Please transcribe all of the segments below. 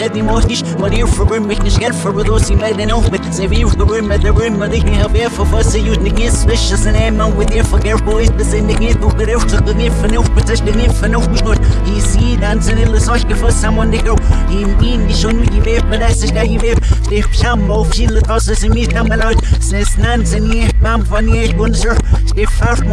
but the mean, the shed, the most, but here for room, make the shed for those who made an off, but say, we the room, at the room, but they can have air for us, you the kiss, vicious and aim on with your forget boys, the same, the kid, who could have took the gift and off, but the gift and off, was good. He see, dancing in the sock for someone to go. He mean, the show, you be, but that's the guy you be. The Pambo, Chile, tosses, and meet them out. Since Nancy, Mam, funny, Bunzer, the first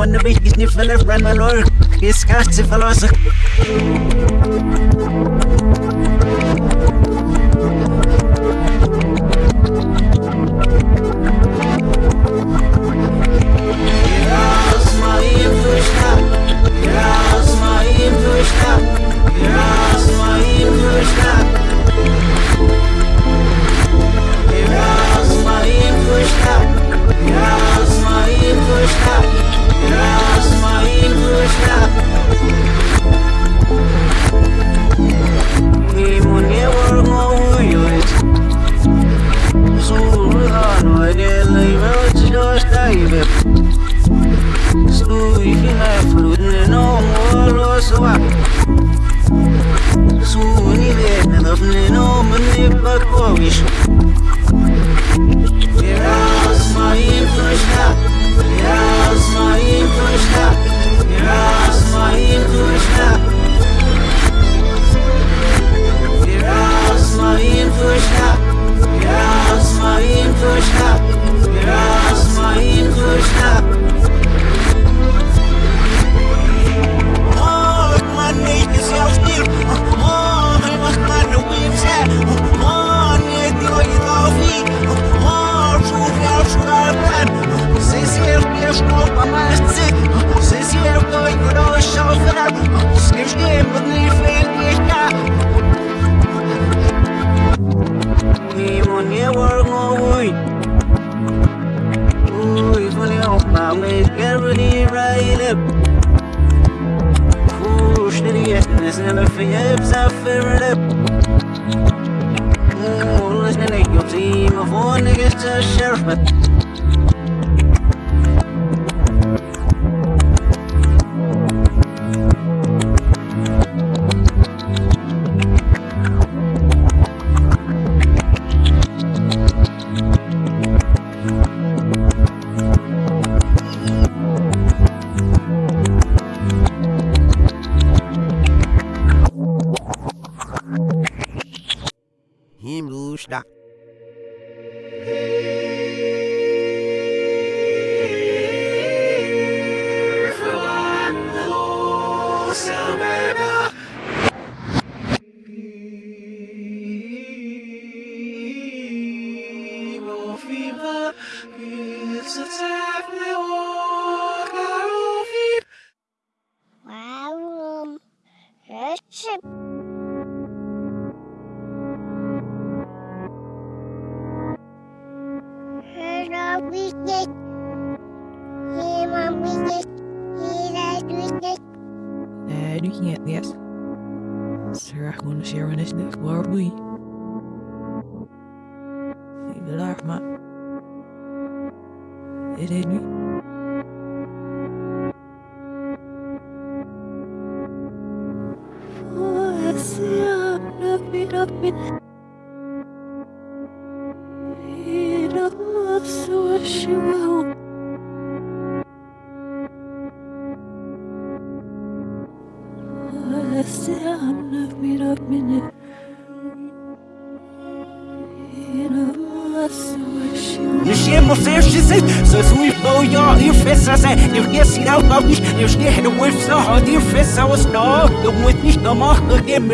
Warum Rösche? Hör auf, wie geht's? Jemand, wie geht's? Jeder, wie geht's? Uh, nu ging het, yes. Sir, gewoon een share initiative, waar we?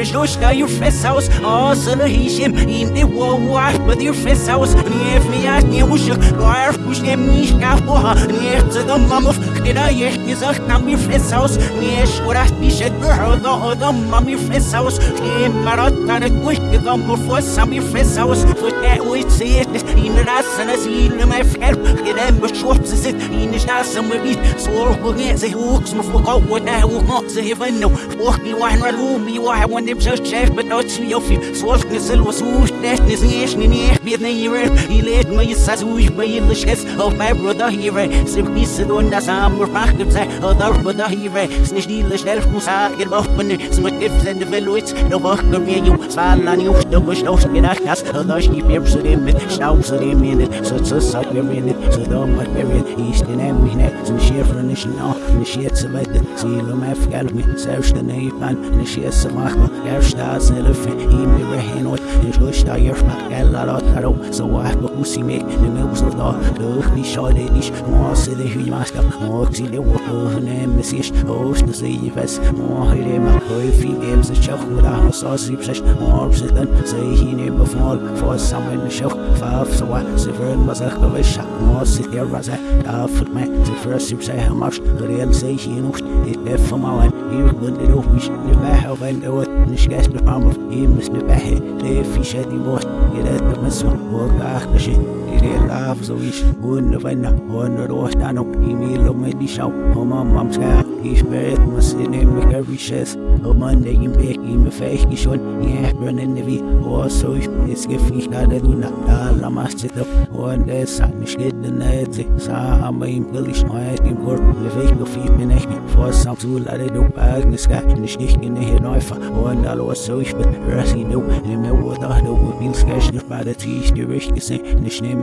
So stay your fist house, oh so the hishim in the war, but your fist house, if me me was your guard, push me scout war, near to the mum of did I yet is a come your fist house, near what I be said girl, the other mum your fist house, came marat at a quick, the gum for some your fist house, for that we see it, in the last and I see in my fel Gedem beschwupp sie sit in die Straße mit wie So hoch sie hoch zum Fuck what I will not say if I know Walk me wine right home me why when them just chef but not me off you So ne sil was so that is nicht nie nie wird ne hier he led me sa so ich bei in the chest of my brother here Sim is the one that's am macht gibt sei oder brother here nicht die schnell muss auf meine smut if in the veloit no walk mir you swallan you do was no gedacht hast oder ich gebe zu dem mit staub zu dem in so so sag wir in so da mal wir ist in em nicht so schiffer nicht noch nicht jetzt weit sie lo mal fgal mit selbst der nei pan nicht jetzt mach ja sta self ihm wir hin und ich lo sta ihr mach gal la la taro so wa ko usi me ne me uso da doch nicht schade nicht mo se de hu mas ka mo si le wo ne me si oh ne se i was mo hele ma koi fi games the realizations is that for my life Hier rund in hoofd, de waarheid en de wat De schijs de arm of hier mis de waarheid Leef je zet die woord, je dat de mensen Hoor de achterzicht so ich und wenn und ro sta no imi lo me di shau o mam mam ska ich bet mas in em every shes o man de im be im fech ich schon ja brennen ne wie o so ich es geficht da du na da la mas zit und es hat nicht geht ne sa am im billig mal im gurt le fech go fi bin ich vor sam zu lade du bag ne ska nicht nicht in hier neufer und da los so ich bin rasi du ne me. Wo da du bin skash nicht bei der tisch die richtig gesehen nicht nehmen es durch fallet ich nie nur soll seit ihr ich gesagt ne so wie ihr wie mir na wo fest sind nicht benon sind schon genau gut ne war vor sam of this a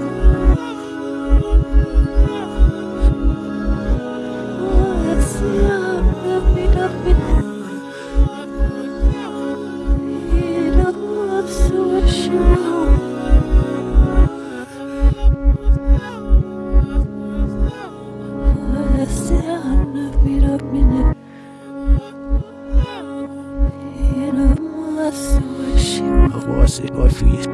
see if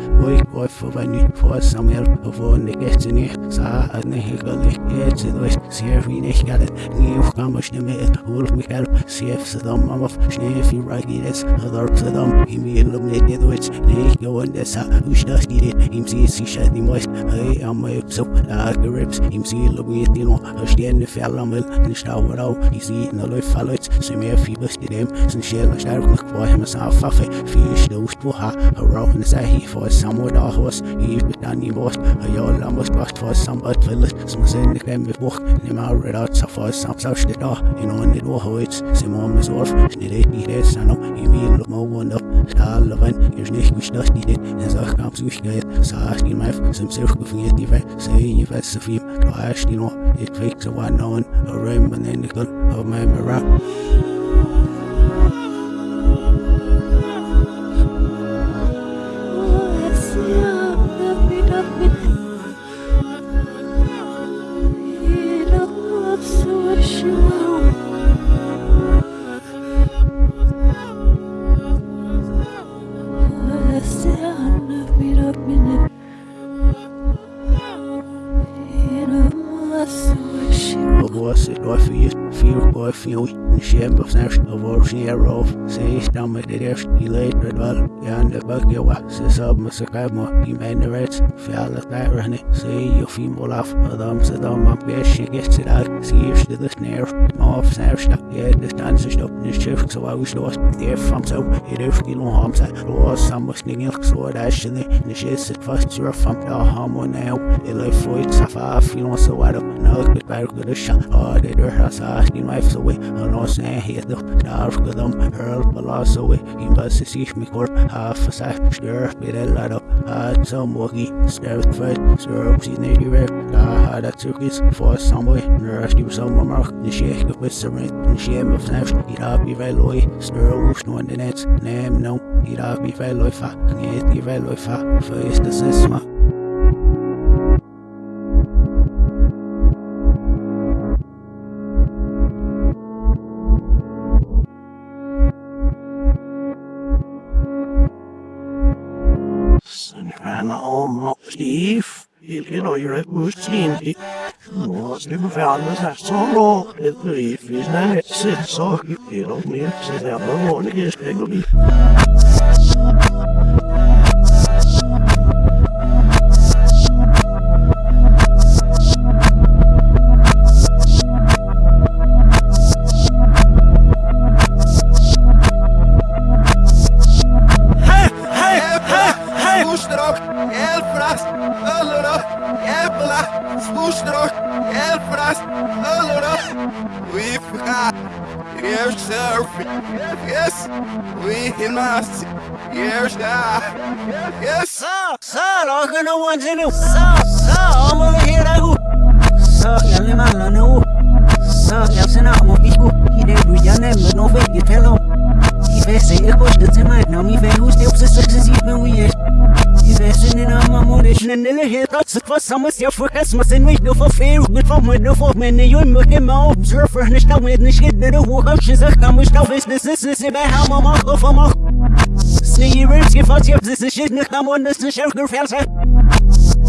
the dom of schnee fi ragi des other the dom he me illuminate the wits nicht go on this who das geht ihm sie sie shed die most hey am my so da grips ihm sie illuminate you know stehen die fell am nicht da wo ich sie in der läuft fallet sie mehr fi bist dem sind schell stark noch vor ihm sa faffe fi stoßt wo ha around the he for somewhere da hos he bit dan i most a yo la most bast for some but village some sen the game with book ni ma red out so for some so shit da you know in the hoits some mom is off ni det ni det sano i mi lo mo one up. Of it is nicht gestört die det es auch kam so ich geht sa ich mal some self gefinget die we say you was so viel du hast you know it fix a one on a rim and then the gun. Of my mirror se stamme det der i later vel det bakke wa se sab ma se kamo i men ret fjalla der hne se jo fin olaf adam se dam am besh get se dag se ist det snær of snær sta ja det stand se stop ni chef so i was lost. Der from so it is skill on ham sa lo sam was ning so da shne ni she se fast. Your from da ham on now it like foit safa fin so what no good back good shot oh det der sa ni my so and I say, hit the dark them, hurl the loss away, he must see me for half sec, stir, bit a lot up, had some walkie, fight, syrup, see the I had a turkeys for some way, nurse, you some mark, the shake of with rent, the shame of snaps, he'd have be veloy, stir, whoosh, no, the nets, name, no, he'd have be veloy, fa, get the veloy, fa, first the sisma. Steve, il oire bustinti. Nós levamos a solo e brifes na nesse só que pelo menos se leva longe que escreve Sloestrok, Yes, sir. Yes. Sir, I'm sir, I'm gonna want to know. Sir, sir, I'm gonna hear that. Sir, jag är mannen nu. Sir, jag ser när man fick gå. I det du jag nämner, nå fick jag tella. I fäste, jag kostade till mig. När min fäng hos det också successivt, men vi är Fashion I'm on it, and the head thoughts for some of and from with no for many you look at my and it's not witness shit that the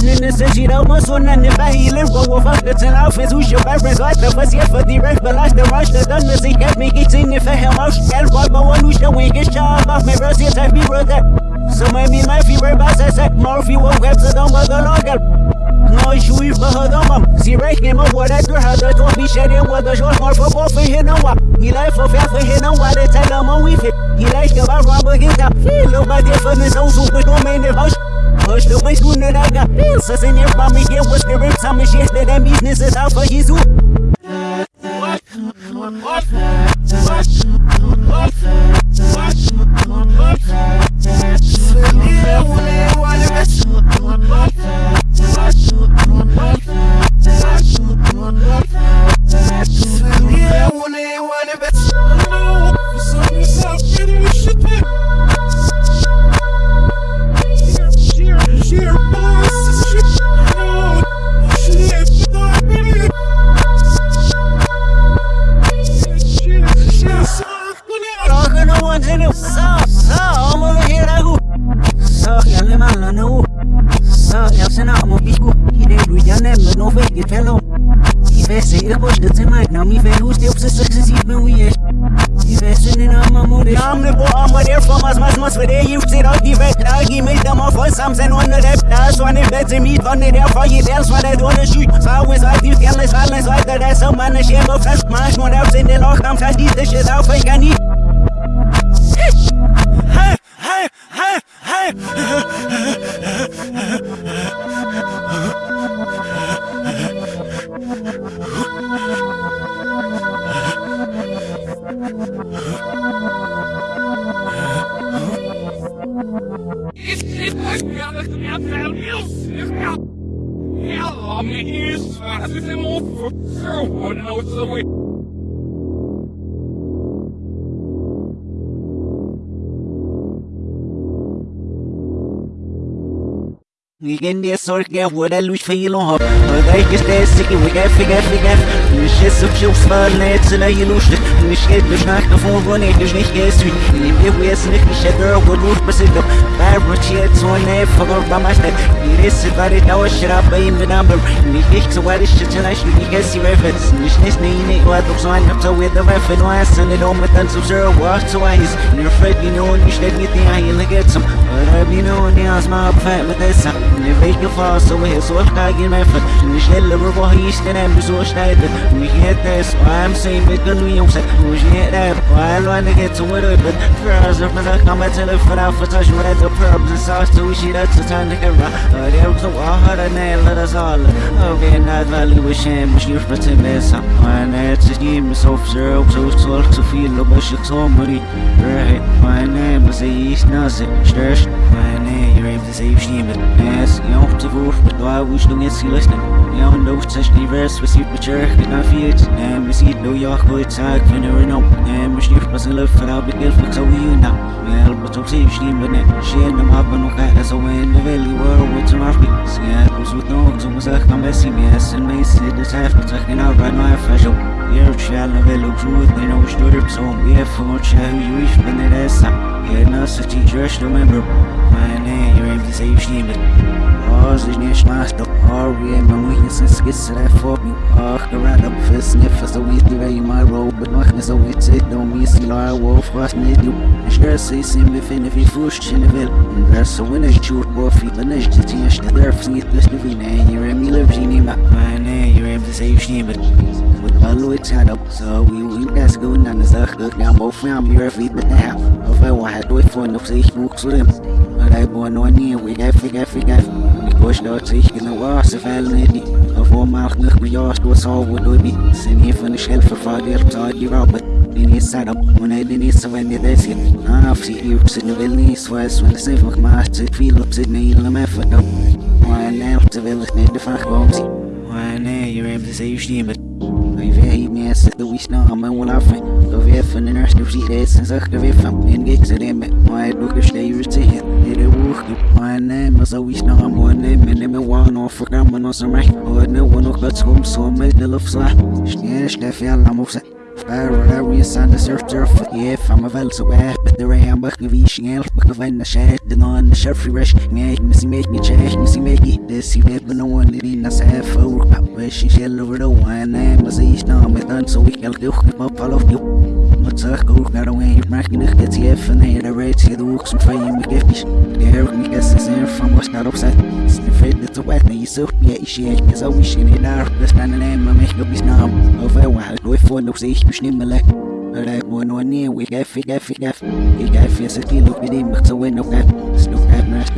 business, this is my and and and I fuck office who's your parents like the for the rest, but like the rush, the done the sick, me getting if I have my shell, but one who's the weakest job of my I be brother. So maybe my fever bass as a Murphy won't get to the longer. No issue for her the mum. See right him of what I do her the top be shedding with the short more for both for and what. He like for fair for and what they tell him on with it. He like to buy rubber hit up. Feel about the furnace also with no man in hush. Hush the way soon that I got pills. As in your mommy here was the rip some shit that them business is out for his What? What? What? What? What? What? What? Yeah, I wanna, I one of but I don't know. I'm yourself, shit, and Namne på amma der for mas mas mas for det gift sit og give drag i mit dem for samsen under det der så ne bet mit von der for i der så der under syg så was I feel gerne fallen så der der så man schema fast mach nur auf in den Loch am fast diese shit auf ich kann nicht Hey hey hey hey Israel, det är mot för och så vi Igen der sorge wurde viel hab da ich gestess ich gef gef gef nicht es so viel fall net na ilust nicht geht mich nach davon wo nicht ich nicht gehst wie ich wir es nicht ich hätte wo du bist du bar wird jetzt so ne for ba mast ihr ist war ich auch schrab bei ihm number. Nicht ich so war ich ich nicht gehst die reference nicht nicht ne ne war doch so ein so with the weapon was and it on with them so zero walk to eyes you're afraid you know you should get the eye look at some. But I be know the asma fat with this Welche Phase, wo hier so steigen einfach. Ne schnelle, wo hier ist, denn so steigen. Mich hätte es, I'm saying, mit den Jungs, wo ich hätte, weil man geht zum Rüben. First, if I come at the foot out for touch, at the purpose, and sauce to it at the time to get right. There was a hard and nail, let us all. Okay, not value with shame, but you're for ten minutes. And it's a game, so zero, so soul to feel, but she's so muddy. Right, my name is a East Nazi, Stretch, my name, you're able to save shame. Yes, you know, to vote, but I wish to get you listening. You know, no such diverse, we see the church, and I feel it. And we see New York, good tag, for never know. And we shoot, but I love for our big for so you now. Well, but to save shame, but then, she and them up and look at us away in the valley world with some of me. Yeah, was with no, so was a come as see me, yes, and may see this after taking out right now, official. Here, shall have a look truth, they muss es skisse der vor mir. Ach, gerade ab für Sniffer, so wie die Wei mal roll, but noch nicht so wie Zeit, no me see la wolf, was nicht du. Ich höre sie, sie mir finden, wie Fuß in der Welt. Und wer so in der Schuhe, wo viele nicht, die Tisch, die darf nicht, das du wie, ne, you're in me, live, nicht mehr. Meine, you're to save shame, but. With my Louis had up, so we we guys go down the Zach, look down both from your feet, but now, if I want to do it for no sich, books with him. But I born on you, we got, we got, dat zich in de wasse vel niet. Of om maar nog met jou stoot zo wat doe je. Zijn hier van de schelf vervaardig, zou die Robert. Die is set up, wanneer die niet zo wanneer dat zit. Af zie je op z'n wil niet zwaar, wanneer ze van gemaakt zit, veel op z'n hele me van op. Maar nee, ze wil het niet de vraag waarom zie. Maar nee, je hebt ze je stemmen. Ik weet niet meer, ze doe ik snel, maar wel af. Of even een eerste op zich is en zag weer van. En ik ze hem met, maar ik doe de steer te hit. Dit is woord, maar nee, maar zo is nog een mooi neem. En neem een waan of vergammen als een recht. Maar nee, we nog wat schoon, zo met de lucht zwaar. Sneer, stef, ja, laat me op zijn. Fire area sand the surf turf. Yeah from a vel so bad but the ram back of each ngel of in the shed the non the me me see make me check me see it this see but no one in us half over pop where she shell over the wine and was each now me done so we can do. My follow you. Wat zeg ik ook naar merk je nog dat je even naar de reeds je doet zo'n fijn me giftig. De her ook niet eens zijn van was naar opzet. Vet dat te wet, nee je me je shit, je zou misschien niet daar, dus dan een maar mij op is naam. Over waar ik doe voor nog steeds besnimmelen. Rijk mooi nog niet, we gef, ik gef, ik gef. Ik gef je ze kilo, ik die mag zo in op gef. Snoep heb naar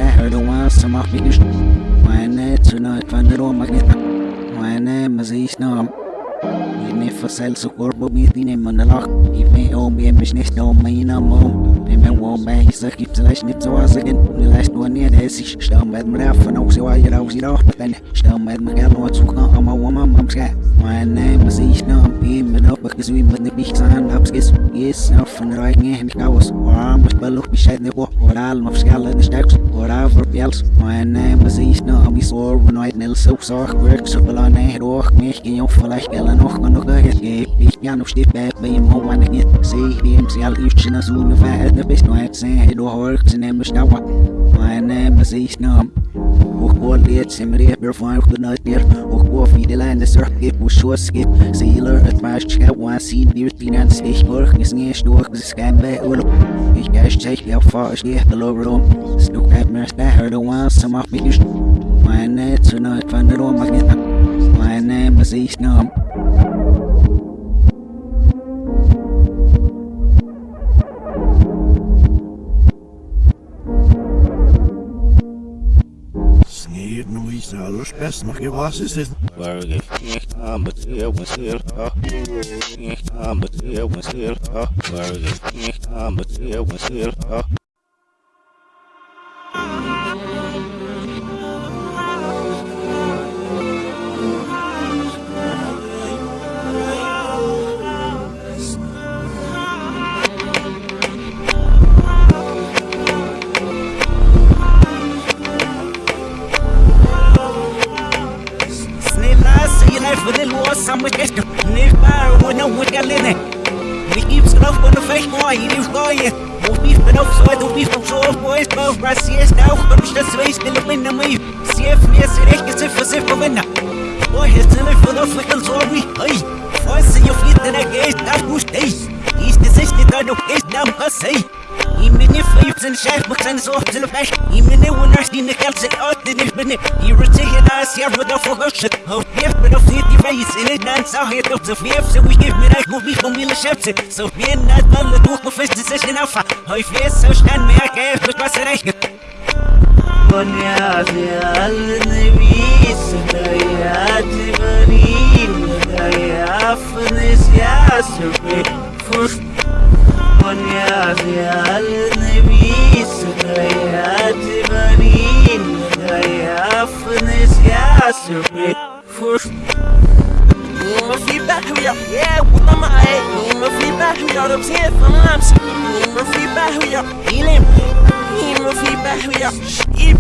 ster, de waan, ze mag me dus. Maar net zo nooit van de room, mag niet. Maar nee, maar ze is naam. Ime fasal su corpo mi tine manalak Ime o mi emish nicht o mi na mo Ime wo me hisa gibt slash nicht so asagen Ni lash no ni des ich stau med mir af von auch so wa jera aus jera ben stau med mir gerne was zu kann aber wo man am ska mein name is ich na bi mit auf bis wie mit nicht sagen hab's ges yes auf von reigen ich aus war mit ballo bescheid ne wo oral auf skala de stacks oral für biels mein name is ich na am so when I nil so so work so belane hoch mich gehen auf vielleicht gella noch noch gehet ich ja noch steht bei bei im ho wann ich sehe dem sie all ich schon so eine verhältnis bist nur jetzt sehen du hörst in dem stauer mein name is na Och går det som reper från skjutnöt Och går vid landet sörkip och sjåskip Silar ett märkt ska vara sin dyrtinan Stich mörk i sned ståk Skambe ulo Ich gäst sig jag far steg till över dem Snok ett märkt där hörde wan som har mig just Meine zu nöt van der Roma gita Meine musik nam Sneer nu is alles best, mag je was is dit? Waar ik echt aan beteel mezelf af. Echt aan beteel mezelf af. Waar ik echt aan beteel mezelf af. Snälla, ett på Brasilien auch und ich das weiß till minna mig. Se fler ser inte sig för sig på vinna. Och helt till för då fick jag så vi. Hej. Fast jag flyttar det gate där hos dig. Ist det sista då nog är namn på sig. Even if you've been chef, but then so to the. Even if we're not in the kelps and out the nip in it. You were taking us here with the focus. Oh, if but of the in it, يمني فيوز نشاف بخنزوه تلفاش يمني وناش دي نكالز الأرض نجبني يرتيه ناس يرد فغش هو هيف بنفسي ديفايس إلي نانسا هي تغزف يفس ويجيب مراك مبيك وميل شمس سوفين ناس ضل دوخ مفيش ديسيشن أفا هاي فيس سوش كان مياك هيف بتباس رايك دنيا في قلبي سكايات بريد مضيع في نسيا سبي. فوش Uma fibra huya, yeah, uma mae. Uma fibra huya, I'm here from Lams. Uma fibra huya, Healing. uma fibra huya, sheep.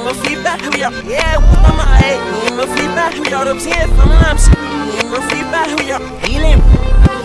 Uma fibra huya, yeah, uma mae. Uma fibra huya, I'm here from Lams. Uma fibra huya, Healing. uma fibra huya, sheep. Ich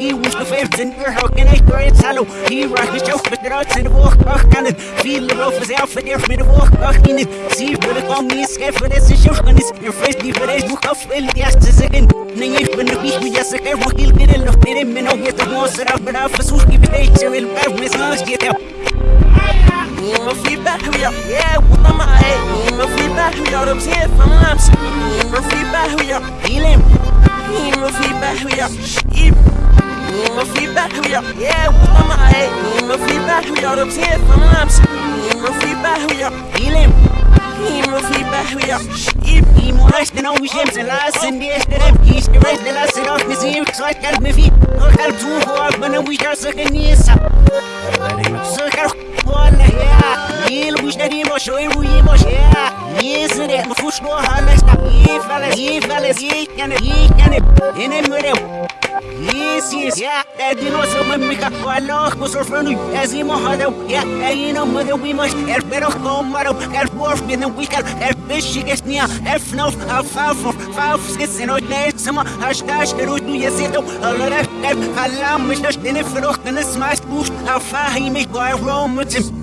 you. See the favorite in your how can I throw it shallow? He rock his joke, but they're out in the walk and it. Feel the rough as out for there for the walk back in it. See for the come me scared for this is your is your face deep for this book of will yes to second. Ning ich bin ich wie yes okay wo kill get in the fit in no get the most out but I versuch give it to will bear with us get up. Uma fibra huya, yeah, uma mae. Uma fibra huya, I'm here from Lams. Uma fibra huya, Healing. uma fibra huya, sheep. Uma fibra huya, yeah, uma mae. Uma fibra huya, I'm here from Lams. Uma fibra huya, Healing. uma fibra huya, sheep. He moist and always jams and last and yes to them. He's the right the last and off his ear, so I can't me feet. I can't do hard when we just a yes. So I ولا يا يل مش داري مش وين وي مش يا يسرق مفوش نوع هلش يفلس يفلس يكن يكن هنا مرو يس يس يا دادي نو سو ممك والله بصر فرنو ازي ما هذا يا اينا مدو بي مش اربرو كومرو اربورف بين ويكال اربش يسنيا افنو افافو فاف سكسنو نسما هاشتاش تروتو يسيتو الله رفت خلام مش نشتني فروخ نسمع سبوش افاهمي قارومتم Viesur stanzi, viesur stanzi, survival se vegusti mar. Viesur stanzi, Ranaiki no modigas svif.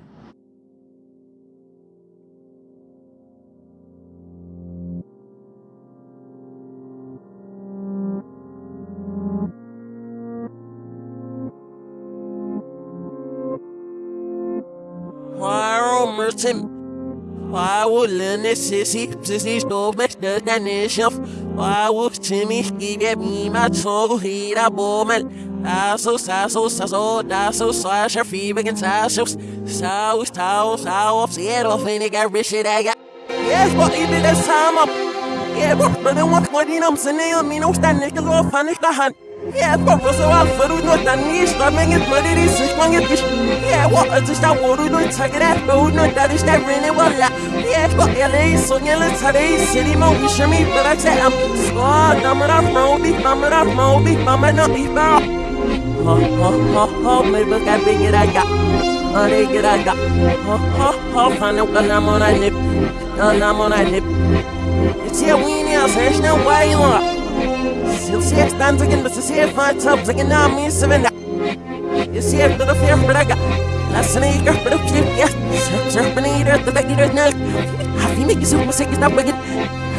Linus sissy sissy better than this shelf? Why would Timmy give me my? He that woman. I so so so so so da so slash her feet against so so so so see off and it got rich I got Yes, but even this time up Yeah, but then what what you know I'm saying me no stand nickel off panic the hand Yeah, was so out for no than me stamming it but it is one it Yeah, what is this? That do you take it at but oh, no that is that really well Yeah, but LA so yeah let's have a city mo we show me but I say. I'm squad number of Moby. Number of Moby. Mama no be bow Ha ha ha ha maybe that big it I got. Oh, they get I got. Ha ha ha find out when I'm on I lip. I'm on I lip. It's here we now there's no way you are Still see it stands again but see it five tubs again now me seven You see it the fear but I got Last night you're but okay yeah Serpent eater the eater no Have you make you super sick stop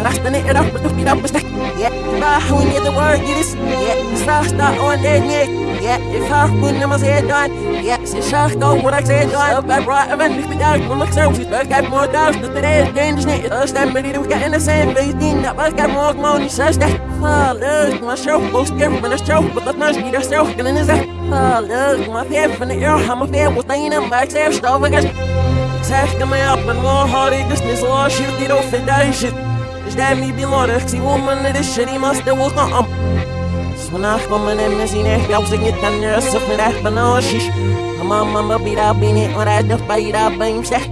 night it up but don't be up but Yeah, bah when you the word it is. Yeah, start start on that neck. Yeah, if I wouldn't have said done Yeah, it's a shock go what I said done Up I brought event if we die When look so she's back got more doubts But today is dangerous night Us that to get in the same Dean that bus got more money Says that Oh look my show Most than a show But that's not speed yourself And then is that Oh look my fair from the air I'm a fair with thing in back Safe stuff I guess. Task me up and more hard This is all shit They don't fit that shit Is that me be Lord See woman of this shit He must have was not um vanaf komen en we zien echt jouw zingen dan er is of echt benoosjes. Mama mama bida bini ora de baida bim zeg.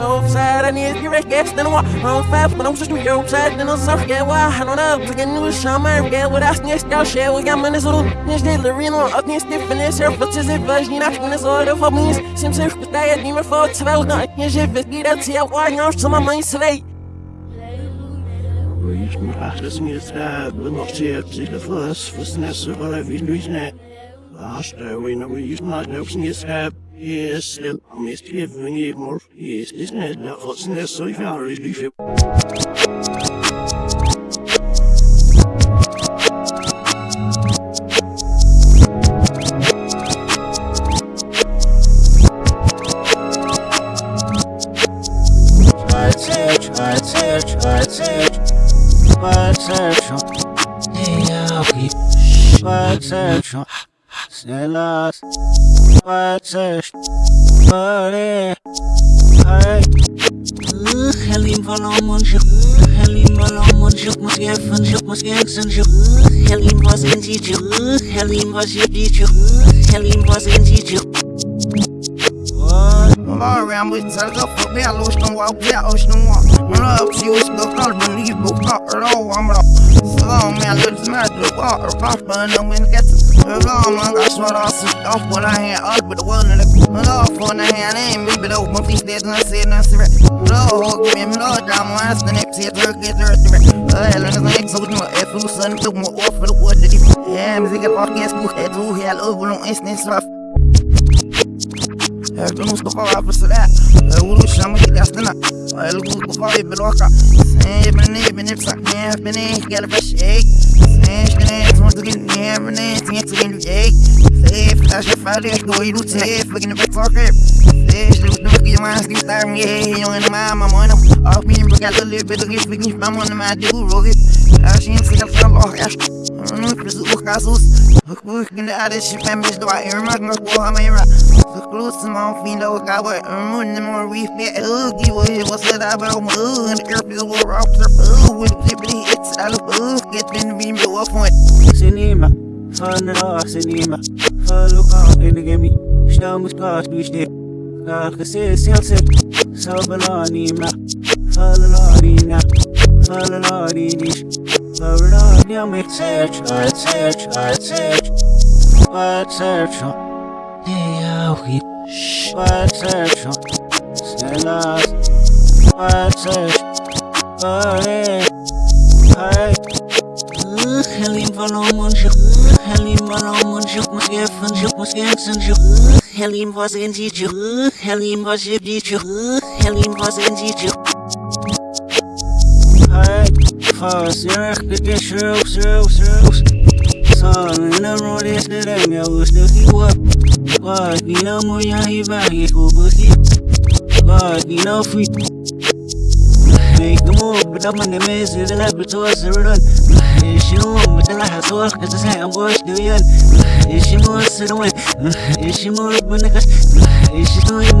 Offside and is direct guest and what? On fast but I'm just your upside then I'm sorry yeah why I don't know. To get new summer get what I sneak down share we got minutes on this little arena up near stiffness here but is it version not when it's all for me. Seems if the day niet meer voor terwijl nou je zit het niet dat je waar nou zo maar achter me hebben nog zeer zich de vlas versnessen wel even nu zijn. Last we know we use not no sneers have. Yes, still, I'm just giving you more. Yes, isn't search. Snälla. Try search. Hörde. Hej. Halim valom und juk muss geffen juk muss gengsen juk Halim was in die juk Halim was in die juk Halim was in die juk Around with Salga for me, I lost no walk, yeah, I was no one. My love, she the but at all. I'm a so man, let's match the water, prosper, and I'm gonna get the long, I got short off, off when I had up with the one and the love for the hand, ain't the open feast, there's no say, no secret. Lord, give me no drama, I stand up, see a turkey, get the of it. Well, and the next so no if you son, took more off for the wood, yeah, music, podcast, book, head, who had over on instance, rough. Herkes Mustafa hafızı da Vuru şamı gidastına El kul kufayı bil vaka Sen beni beni sakne beni gel beşik Sen işte tumutu gin ne beni tiye tiye lüyek Sen flash fali doydu te fucking back for grip Sen işte bu ki mas ki tar mi yo en mama mona Af mi bro gal le bedo ki fucking mama on ma de roget Ashin the I The close to my feet though I got running more that ugly way what's it about my and the earth is war off the food with flippity hits out of bug get been being built up on Sinima. Fanra sinima. Faluka inigemi. Stamus kas bishne. Kakase silse. Sabalanima. Falalarina. Falalaridish. Faradiam it search, I search, I search. What search? We. What search? What search? Hurry. Hey. Halim valom und juk muss geffen juk muss gengsen juk Halim was in die juk Halim was in die juk Halim was in die juk Hey, fast, you're get shroos, shroos, shroos. Son, in the road is the dam, ya was the keep up. What, you know, more ya he back, he go busy. What, you know, free. Make the move, but I'm on the mess, the laboratories are run. Is she on, but the last work, cause the same boys do you? Is she more to the way? Is she more when the Is she doing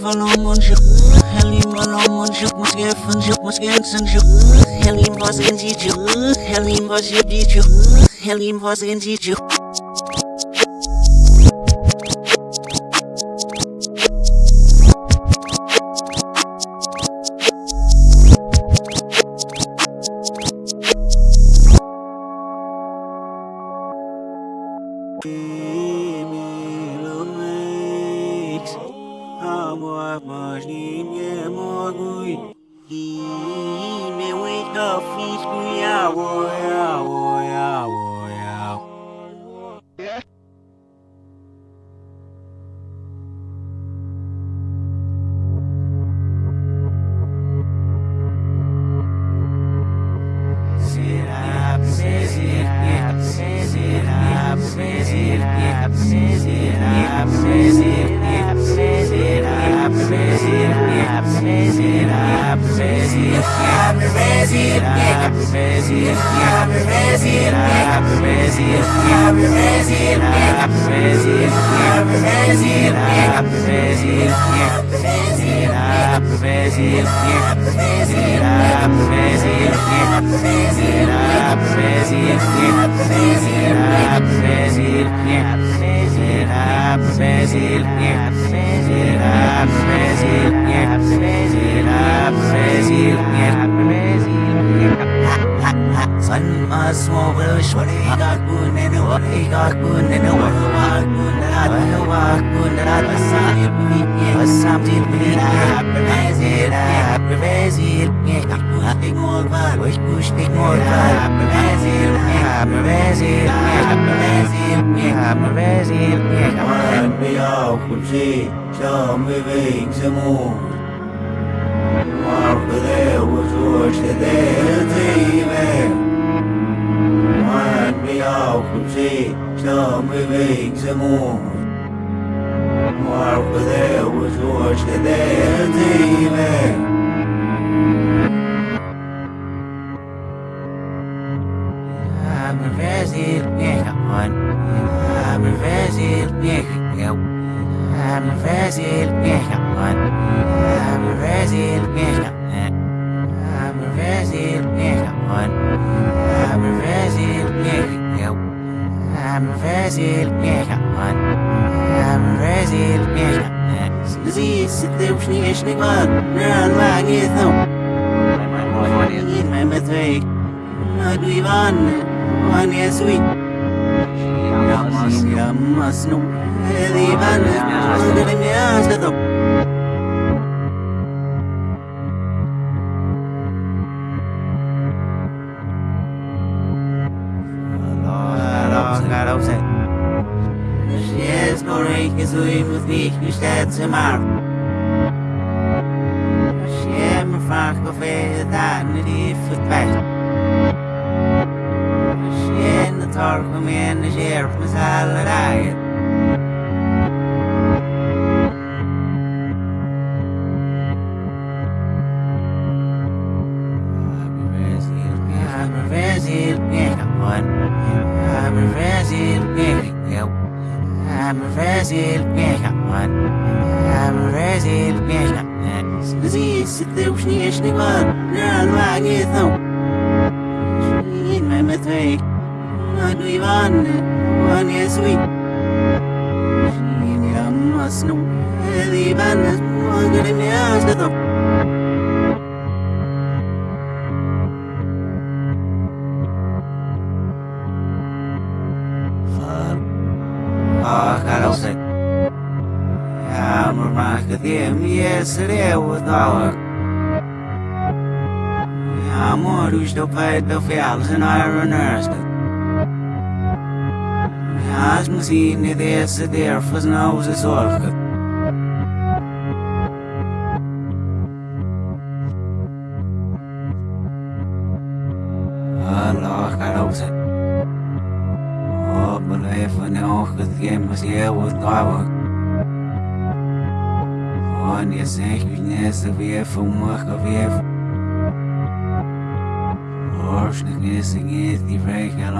valom und juk Halim valom und juk muss geffen juk muss gengsen juk Halim was in die juk Halim was in die juk Halim was in die juk Yeah. Brasil, Brasil, Brasil, Brasil, Brasil, Sun must move the short, I got good and what he got good and what I good and I walk good and I saw it be a something be a Brazil, Brazil, pushing more bad, wish pushing more bad, Brazil, Brazil, Brazil, Brazil, Brazil, be out, could see, show me wings and move. Mark there was watch the there, TV. vi ao cùng si cho mươi vị sẽ mua Hoa của thế của chúa I'm Brazilian. I'm Brazilian. زيد ستة وشنيش نقمار نال ما قيثم قيث ما مثويك ما قيبان وان يسوي يا مصنو هذي بان قدر مياش تثم Ivan, with me, you said Brazil, piękna pan. Ja Brazil, piękna pan. Zis, ty uśmieszny pan, gran magnetną. Czy inne metry, magnu i wanny. Our Amor do pai do fialos en iron earth As machine desse der faz não se solca Allah carouse Oh, but if I know que game was here with power nie zechňuje vie fumach a vie Orsnig is in it die vrek en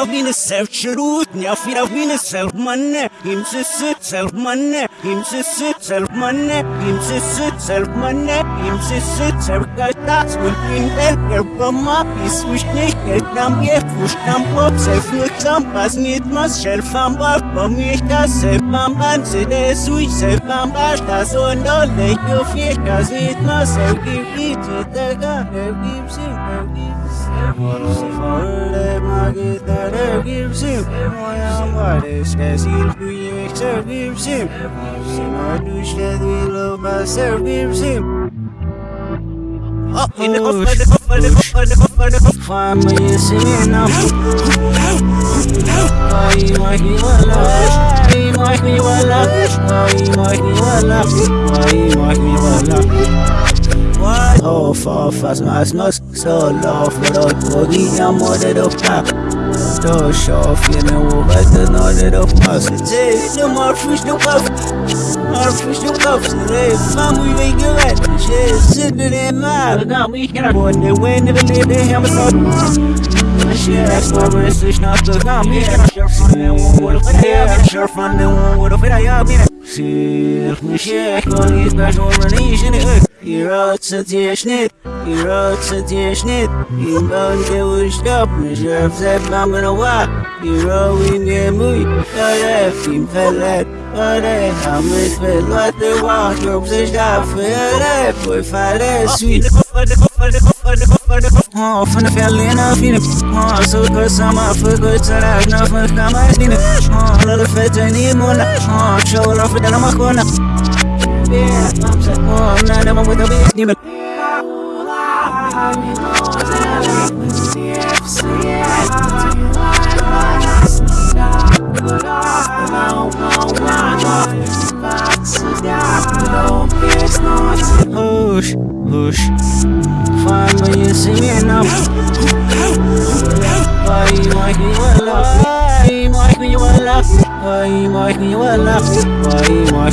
self Rutnia fira vine self manne Him sisse self manne Him sisse self manne Him sisse self manne Him sisse self Gastas und in el Erbama Is wish nicht el nam je fush nam po Self nutsam pas nit mas Self am bar Bom ich das self am an Se de sui self am bash Das und all de yo fiech Das nit mas Self gib gib Tega Self gib sim Self gib Magitare gibsim Moyam vares kesil büyük sevgimsim Sima düşte dilo baser gibsim Fama yesina Ay mahi wala Ay mahi wala Ay mahi wala Oh, for fast mas nos solo för att gå dina måder upp Då kör filmen och vet du när det upp mas Det är nummer först upp Artificial cuffs, they some we make you at. Shit, sitting in my. Got me here. Boy, they win, never live, they have a thought. Shit, that's my wrist, it's not the gun. Yeah, sure from the one with a yeah, sure from the one. I have been. See, me shit, call these guys over an Asian. You're out to the snit, you're out to the snit. You don't get what stop, me sure if that I'm gonna walk. You're all in your movie, oh yeah, film fell Ore, amet fel wate wa, yok se da fere, poi fare sweet. Goed samen, vergoed ze raak, nou van de kamer in lalle vette niet mona. Oh, show love for de nama kona. Oh, na de mo with the niet meer. Hush, hush. Finally, you see me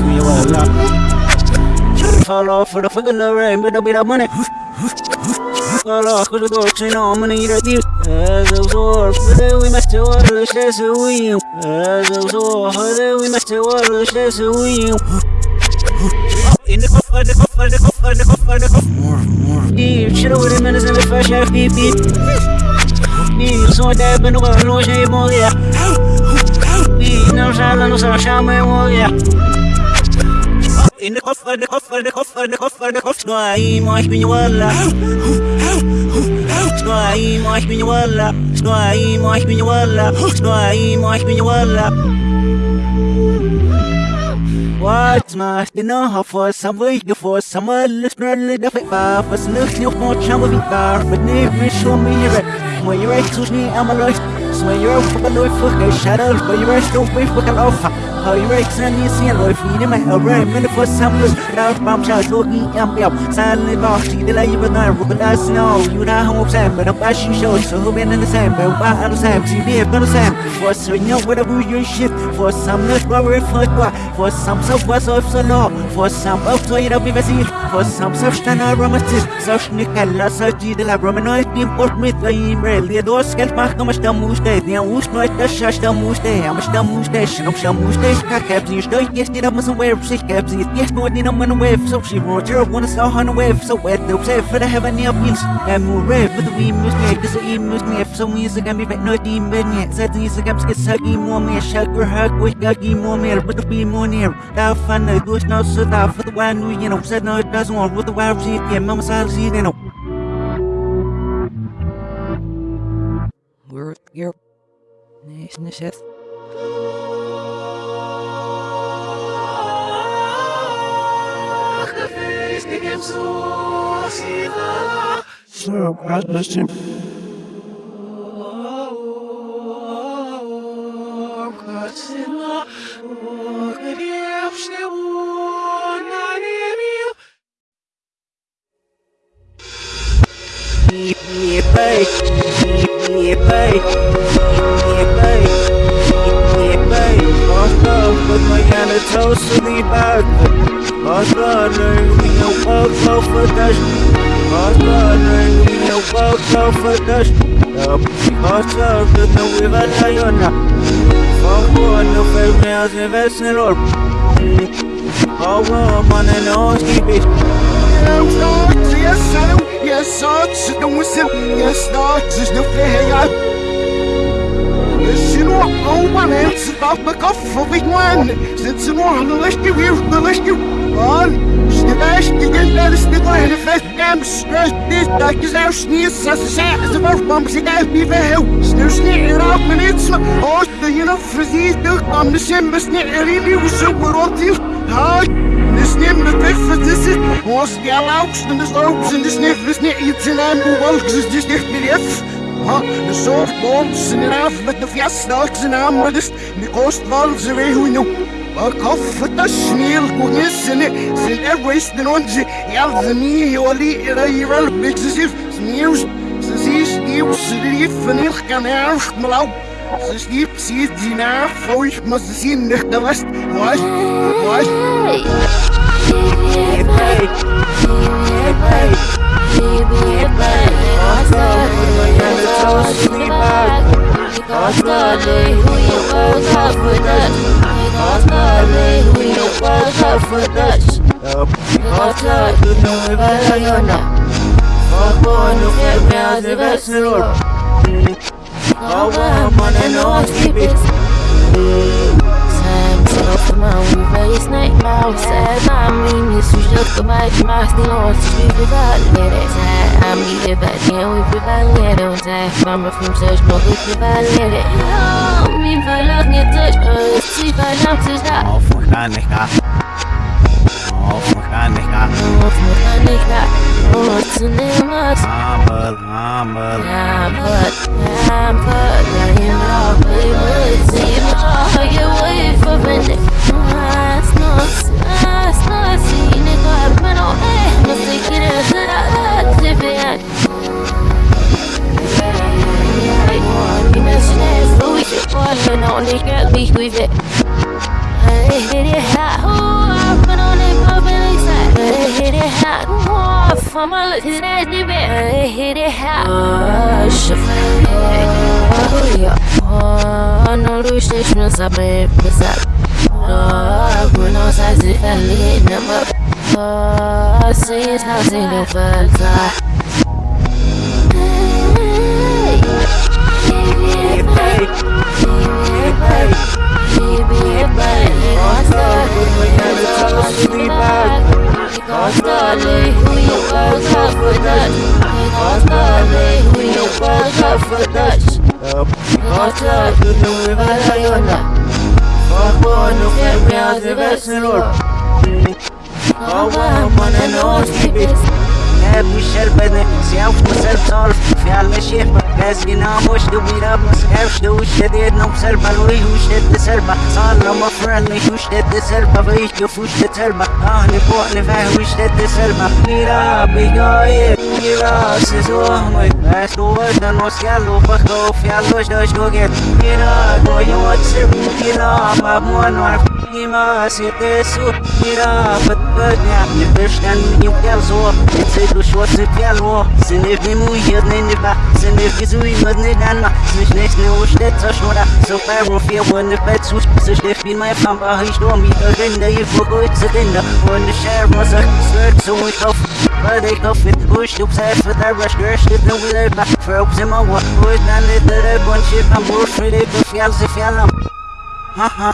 make Fall off for the fucking rain, but don't be that money. Fall off, cause the dogs ain't on money, you're the As I was all, but we must do all the stress of we As I was all, but we must do all the stress of we in the coffer, the coffer, the coffer, the coffer, the coffer. More, more. Yeah, shit over the minutes in the fresh air, beep, beep. Yeah, so that been a while, no shame, oh yeah. Yeah, no shine, no shine, shine, oh yeah. In the coffer, the coffer, the coffer, the coffer, the coffer. Snoi, moich bin walla. Snoi, moich bin walla. Snoi, moich bin walla. Snoi, moich bin walla. What macht ihr noch vor Samweg vor Samuel listener da fa was nicht noch mal schauen wie da mit nicht mich schon mir mal ihr recht zu nie einmal euch so ihr auf der Läufe für Shadow weil ihr recht auf mich für auf how you recht sind nie sehen läuft wie immer aber mit vor Samuel da beim Schau so nie am Bill Sally Bosch die la ihr da Ruben das no you know how I'm saying. But I'm passion show so who been in the same? But why I'm the same? See me but the same. For so you know whatever you shit for some not worry for for some so was auf so no? For some so you know be busy for some so stand aromatic so schnickella so die de la romanoid im port mit im really dos geld macht noch da muss der der muss noch das schas da muss der am da muss der schon schon muss der ka cap sie stoi jetzt nicht muss away sich cap sie jetzt nur nicht noch man wave so she wrote your one so on wave so wet the say for the heaven near wheels and more red with the we must make this e must make so we is gonna be no team ben yet said these games get sagi more me sugar hug with gagi more me but the be more near da fun the goes no so da for the one we you know said no it doesn't want with the wild sheep yeah mama said see you know We're here. Nice, nice. So, God bless him. Yeah, go for dash. Also, we know what go for dash. Also, the no we va tayona. Fuck one no fair me as a vessel or. Oh, man, and all keep it. Yes, sir. Yes, sir. No whistle. Yes, sir. There's no fair. Yes, you know, oh, one else about the cough of big one. Since you know, the list you will, the list you on. Snedash, die Kinder ist nicht eine Festgam, stress this, da ist auch Schnees, das ist ja, so was man sich auf die Welt. Schnell Schnee, rauf mir nicht so, oh, da hier noch für sie, du komm, das sind bis nicht, really, wie so, wo rot ist. Ha, das nimmt mit Wiffe, das ist, was die erlaubst, und das Augs, und das nicht, das nicht, jetzt in einem Wolk, das ist nicht mit F. Ha, de softballs in af met de fjastdags in aan, maar dus de kostwals er weer hoe nu. Maar koffer dat sneeuw kon is en zijn er wees de onze, ja, ze niet heel die er hier wel beetje sif, sneeuw, ze zie sneeuw, ze lief en ik kan erg maar lauw. Så slip sige dine folk må sige nøgter vast. What? What? Mama from such no good if I let it Oh, me for love me touch us See if I don't touch that Auf Mechanika. Auf Mechanika. Oh, for Oh, to name us Humble, humble. I'm put, I'm put I am all we would see you wait for minute Nice, nice, nice, nice See, nigga, I've been on must take it it out That's if it on the girl be with it. I hit it hot, hit it hot, oh, from my lips to that deep I hit it hot, oh, shit. Oh, yeah, oh, no, the restrictions I made, what's up? Oh, when I was at it, I lit them up. Oh, see it's not in the first الشيخ لازقنا مش دويرا بس كافش دو شديد نو سربا لوي وش تد سربا صار لما فرني وش تد سربا بيش يفوش تسربا اهني بوحني فاه وش تد سربا ميرا بيجاي ميرا سيزوه مي بس دوش دن وسيالو بخو في علوش دوش دوغيت ميرا دوي واتسر ميرا поднимайся, ты супера Подпадня, не пышня, не вязо Цеду шоцы пяно, сыны в нему едны неба Сыны в гизу и модны дана Смешных не ушдется шнура Супер уфе, он и пецуш Сышлев бин мой фамба, и что ми Тогында и фугует сыдында Он и шер мозах, сверт сумой коф Падай кофе, уж туп сайф Тараш грешты, но улыбна Фроб зима, вот, вот, на литера Бончик, амбуш, филиппов, я за фиалом Ха-ха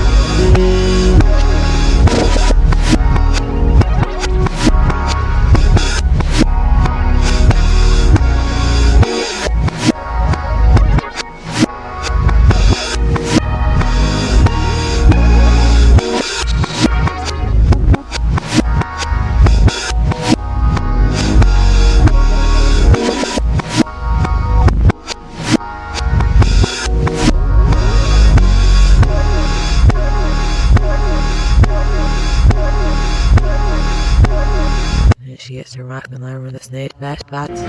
for dash and learn with the snake back spots.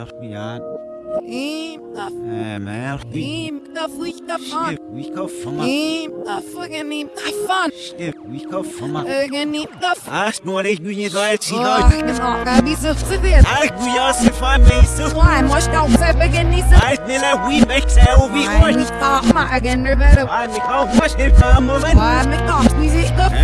FBI. Im, da, Um, Im, da fliegt davon. Stift, wie kauf von mir. Im, da fucking im, davon. Stift, wie kauf von mir. Irgend im, davon. Ach, nur ich bin nicht alt, sie Leute. genau, da wie so zu wird. Ach, du ja, sie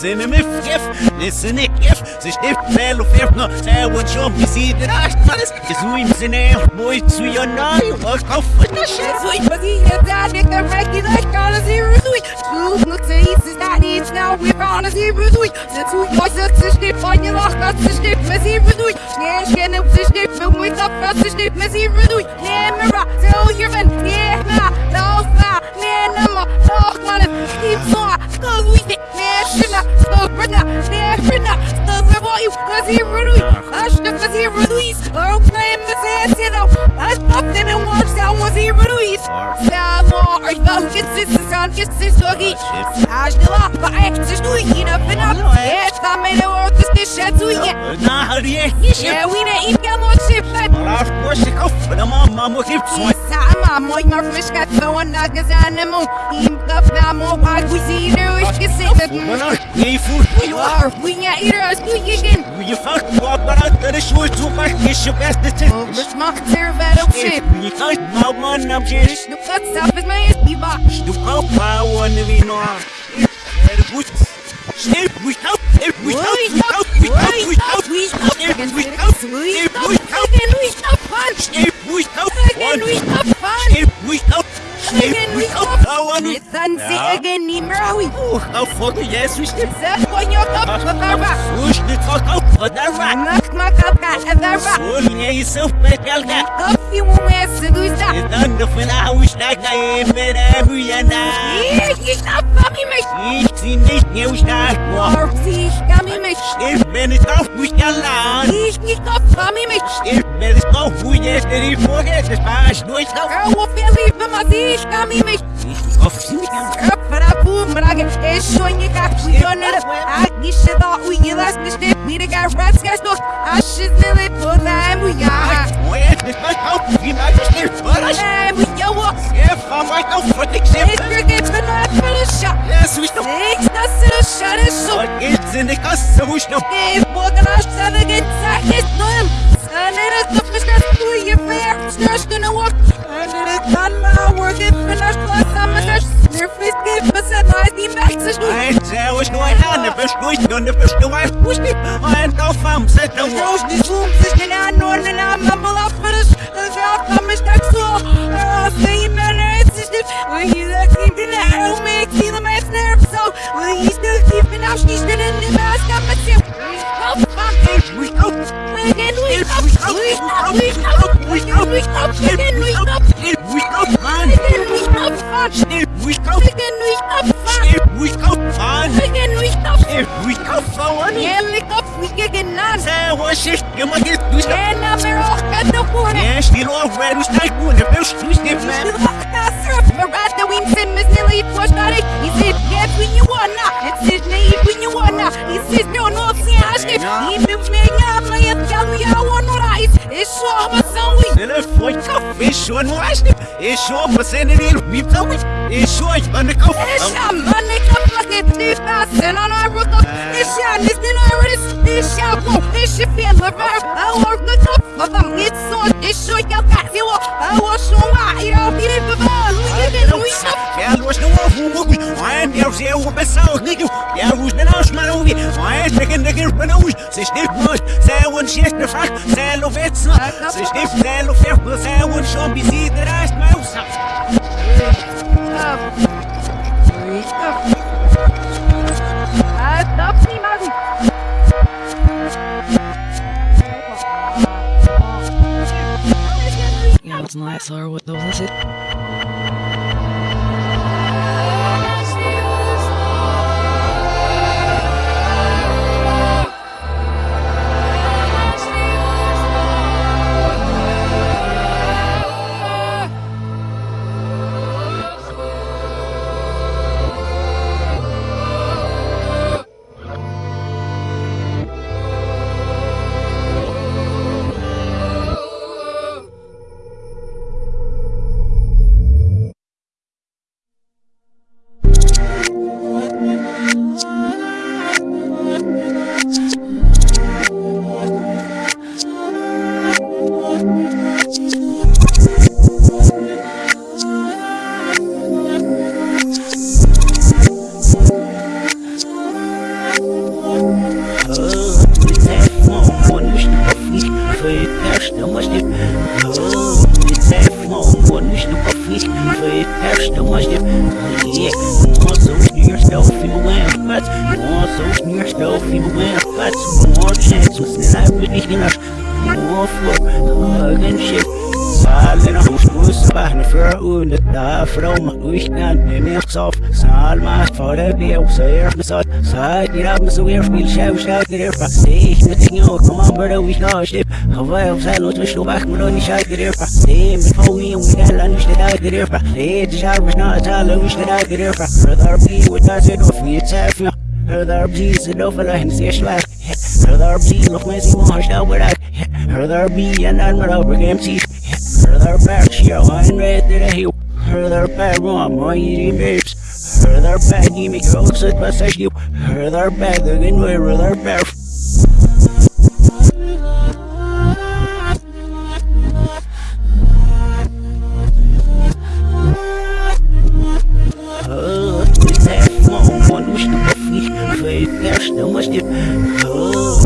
nem maar ik zag nou. Oh, ik niet zes nummer is in hem. Moest het pas zijn, ze moest even weer goed geld haar. Dus is het niet te zeggen, dit niet verdoest op, niet in hem. Ze is niet saai, dit is verpet. Ze nemen me gif, dit is niet gif. Ze stift wel of even nog, zij wordt zo busy, de rest van is. Je zoe hem zijn eigen boy, zo je naai, wat kan voor dat shit. Nou, hou die echt niet shit. Yeah, we didn't eat that much shit, but Maar of course, ik hoop dat mama moet heeft zo. Sama, mooi maar fris gaat zo en dat is aan de moe. Iem dat na mo waar we zien er is gezeten. Maar nou, je voelt hoe je was. Waar we ja ieder als doe je geen. Hoe je vaak wat maar uit de schoot zo maar is je beste tip. Dus mag er wel op shit. Je kan nou man op je is. Nu gaat stap is mij is die bak. Du kan pa wanneer we we help, er we help, er we help, Again we stop fun. sneeuw, we help, Again we one, stop fun. sneeuw, we help, sneeuw, we help, nou wanneer. Sansi again ni mrawi. Oeh, nou fucking yes, we sneeuw. Zet van je kop van de bak. Oeh, dit gaat ook van de raak. Nak mak up at the bak. Oeh, nee, jezelf met elkaar. Koffie moet me seduza. Je dan de van huis naar je met hem, je na. Hier, je stap van me mee. Ik zie niet nieuw staan. Or sich kan me mee. Ik ben het af, moest je laat. Ich nicht kop von me mee. Ik ben het af, hoe je het er niet voor hebt. Het paas nooit af. Girl, what feel leave from my sich kan me mee. Of zie ik hem. Girl, para boom, brage. Es schon je got we don't know. I get shit out we get last this shit. We the got rats got stuck. I shit really for them we got. Mooi, het is mijn af. Je maakt het niet voor ons. Them we yo up. Ja, van mij af, wat ik It's for not for the shot. Is het. Six, that's the shot is so. Is in de kast, zo is het. If we're gonna seven get sack it's them. It is the that's to your fair. Snatch gonna walk. And it is done my work. If finish plus I'm a search. Your face give us a nice team back to shoot. Hij zei, was nooit aan. De best nooit doen, de best nooit. Hoe is het? En dan van, zet de Rose die zoom fish and I know and I'm mumble up for this. The drop come is that so. Uh, say you better it's just if we you that keep in the arrow make see the man's nerve so. Will you still keeping out? She's still in the mask. I'm a tip. Oh, yes, when you wanna, it's his name when you wanna. He says, no, no, see, should, he moves me, I'm like, I'm telling you, I want no rice. It's it the. It's so it's so you got Är det själv själv det är fast det är inte ting och kom on brother we know shit jag så låt oss slå back med den själv det är fast det är med få i och det är inte det det är fast det är det själv snart alla vi ska det är fast brother be with us it off me tap you Brother be så då för att se slag Brother be look mig så har jag varit Brother be and I'm not over game Further back, she line right to the hill. Further back, run, my eating babes. Back, you make your own set, but you. Further back, the good way. Oh.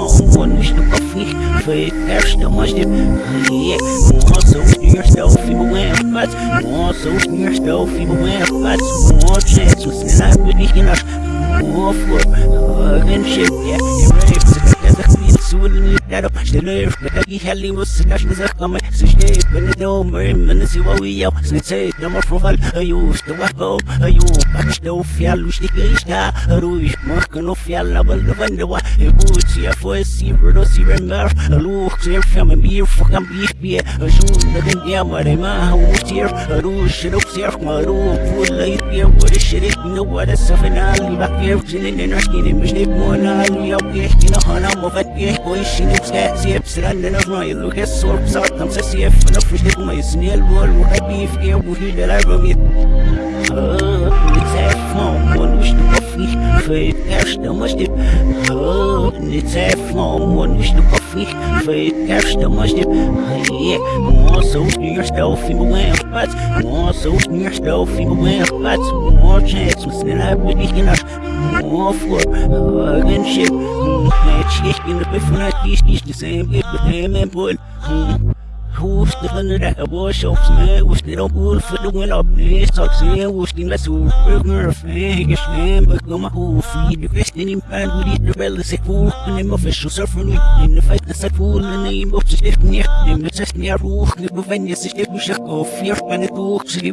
Oh, wish to coffee. Fake, there's no much. Yeah, more so yourself, you win much more so yourself even when it was more chance I'm really enough more for hug and shit yeah you're right that's a queen so لأنه شلف يخلي وسناش نزخم. سشتيت من النوم من سواوية. سنسيت نمر فغل ايوش توهبهم أيوب اكشتو فيال وشتيك ايشتا رويش مخكنو فيال نبل نفندوا يبوت سيفوس يبردو سيبنبر لوخ سيفشم بير فخم بيش بيه شون لكن يا مريما هو سير. روش شنو سير مروف ولا يتبيع ولا الشريك نور السفنال بكير جنين نحكي مش نبمونا يا بيحكي نحنا مفتيح ويشني نبسكا سيب سران نفنا يلو كسور بسات نمسا سيف نفش نبما يسني البول وحبيف كي وهي دلعبمي نتعفهم ونوش نكفي في كاشتا مجدب نتعفهم ونوش نكفي في كاشتا مجدب more so yourself in my but more so yourself in my but more chance was than I would more for shit in the before is is the same with the same and boy Who's the of that boy shops man was the don't for the win up this talk say was the who burger fang is name but go my who feed the question in pan with it the bell say fool the name official surfer in the fight the set fool the name of the stiff near the test near ruch the bevenya sich der Buschach auf vier meine durch sie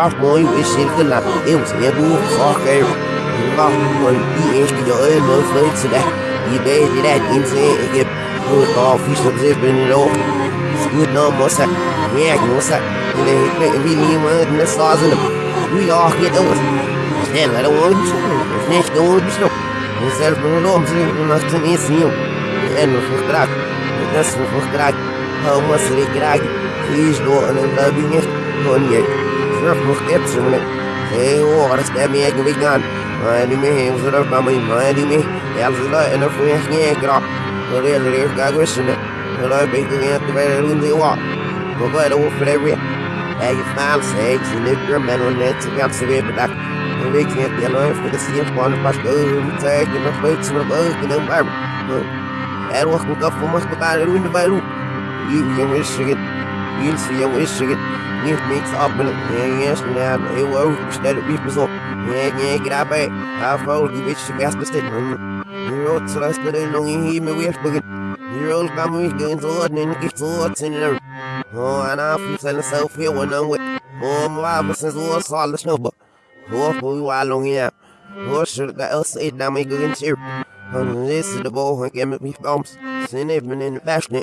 spørgsmål, hvis selvknappen evnen er nu foregav. Det var hun i eskede med fred til dag. I dag det er indtil ikke på og fisk om selvbindende lov. Skud når mossa, ja mossa. Det er helt med vi lige med den er sarsende. Vi har helt over. Snæl er der uden sol, snæl er der uden sol. eu não på en lom, så hun har til min sniv. Det er nu for krak, det er nu for krak. Har mossa det krak. Fisk lårene, der er vi næste. Konjekt. Don't and love you Don't get Sırf muhtemelen Hey o aras da minha que vegan Mani me hem sırf mami mani me Yalzıla en of me nye gra Oraya lirif gagwesine Oraya bekle yatı ve rundi wa Baba da wo for every Hey you found sex and if you're man on net to get severe but that We can't be alone for the same one başka bir tek bir fıç bir bak ne var Her vakit kafa mas bakar rundi bayru You can wish it You'll see you wish it Niet niks op en ja, yes, ja, heel hoog, stel niet op. Ja, ja, ik ga bij. Ja, vrouw, die weet je best. Hier rood, zoals de ding nog in hier me weer begin. Hier rood, kan me weer in zo en ik zo wat in er. Oh, en af, ik zijn zelf heel en dan wit. Oh, maar we zijn zo als alles snobben. Oh, hoe je wel lang ja. Oh, shit, dat is het, dan me gaan hier. En dit is de bal, ik heb met mijn films. Zijn even in de fashion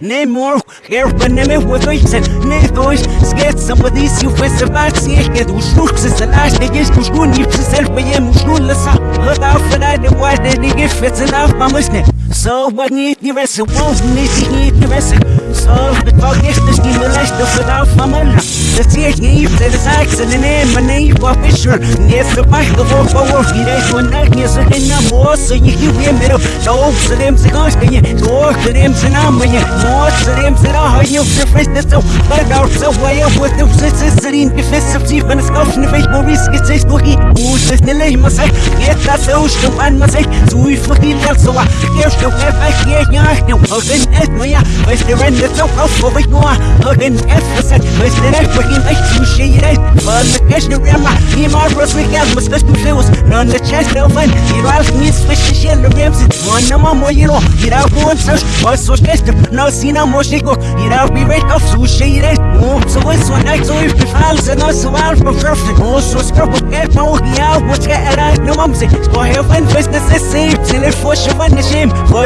name more, I'm with us, and ne dois, sket some of these you fess about see, get us looks as the last day is to school, you self by him, school, let's up, but after that, the white, they give fits enough, I'm listening. So what need the rest? Of wolves need to need the rest? So the talk is the scheme the rest of it out from Allah The tears need to the sacks and the name and name for Fisher Yes the back of all for work He does one night yes and the more so you can hear me So to them to go to you So to them to numb you More to them to the high you the first so But out so way up with the sisters in the fist of chief and the scoff in the face more risk it's a spooky Who's this nile my say Get that so to man my say So we fucking else so I Yo heb ik hier jaar nu Houden het me ja Wees de rende zo af voor ik noa Houden even zet Wees de recht voor geen echt zo shit Van de cash de remma Hier maar bros we gaan Mas best nu feels Run the chest open Hier als niet switch de shit de rims One na mamo hier o Hier au gewoon zo Was zo gestern Nou sina mo shiko Hier au be recht af zo shit Oh so is so nice So if the files and also out for perfect Oh so scrub Get my yeah What's get it out No mamse Sko heaven business is safe Till it for sure the shame was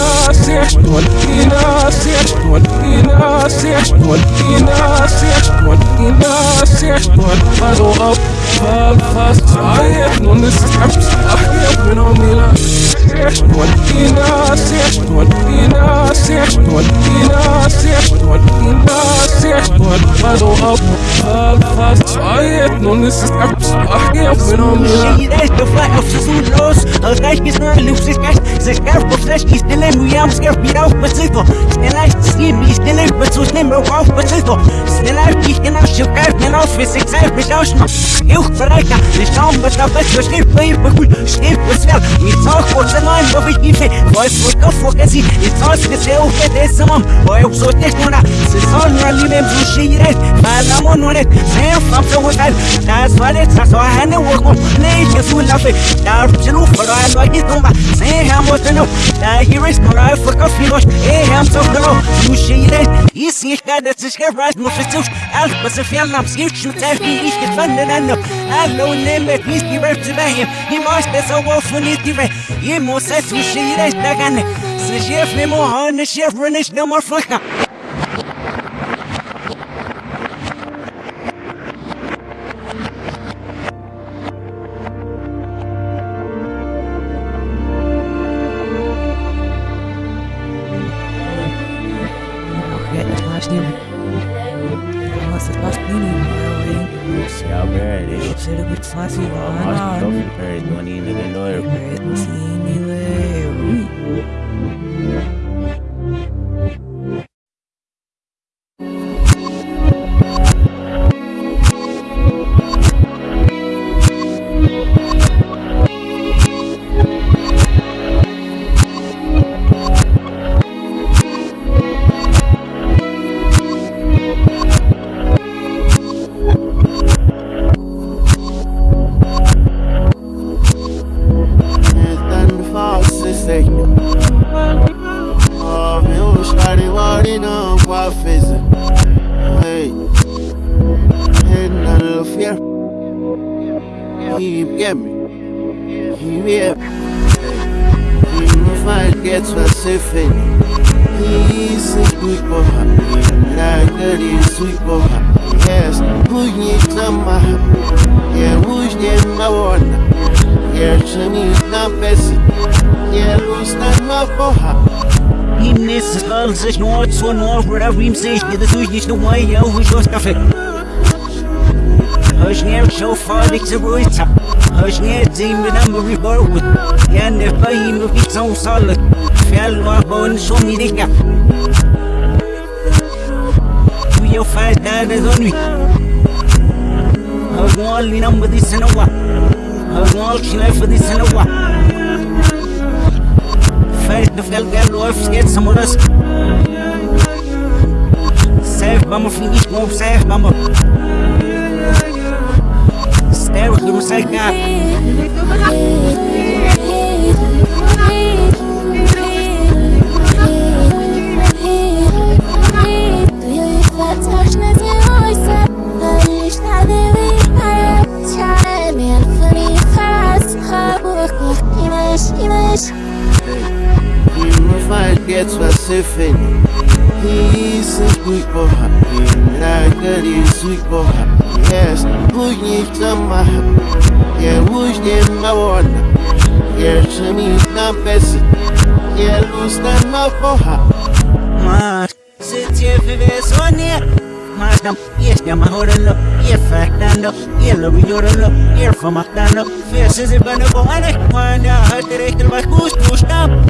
bio sana one the mush with so so get right in the ram with that the way in we van now swickle ye mo se su shire neka Nasir, one in a search, one in a search, one in a search, one in a search, one follow up, fall fast, I have no steps, I have been on me like search, one in a search, one in a search, one in a search, one in a search, one follow up, fall fast, I have no steps, I have been on me like Shire the fly of the los Al gleich is nur Luxus Geist Se scarf auf Flash is stille mu am scarf mir auf Besito Schnell ich sie mich stille mit so schnell auf Besito Schnell ich ich genau schon geil mir auf für sich selbst mich aus Ich verreicher nicht kaum was da best so schrift bei gut schrift was wer mit so kurz nein wo ich nicht weiß wo ich auf vergessen ich weiß dass er auch der ist am weil ich so nicht nur se soll nur lieben so shire weil am nur nicht sehr fam so was das war jetzt das war eine Woche nicht so lafe da zu für ein neues Nummer sei haben wir noch da hier ist mal für Kaffee los eh haben so genau so shire ist nicht gar das ist gerecht muss ich zu alles was ich fehlen am sich schon selbst wie ich gefunden habe hallo nehme nicht die Welt. Zu dahin die muss das so offen nicht die Welt ihr muss es so shire da gerne Se chef ne mo han ne chef runish no ihm sich dir das nicht nur weil ja ich was kaffee Hoş ne show fadik zu ruita Hoş ne zim mit am reborn Ja ne fahim mit so solid Fel wa bon so mi dika Tu yo fa da da zoni Hoş ne li nam di sanawa Hoş ne chile fa di sanawa Fällt du serve, vamos fingir que não serve, vamos. Sério, que não sei cá. Image, image. Hey, get specific. He's a sweet boy, a sweet boy. Yes, who's to my Yeah, who's my one? Yeah, to me, not best. Yeah, lose that my boy. Mas, se tiver sonia, mas não, este é uma hora não, e factando, e lo vigorando, e formatando, fez se bana com a né, quando a direita vai custar.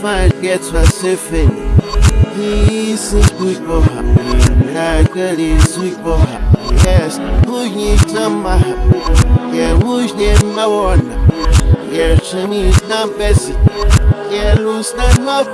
fight gets Pacific. He's a sweet boy, like a sweet boy. Yes, who you my Yeah, who's there my one? Yeah, to me it's not best. Yeah, lose not my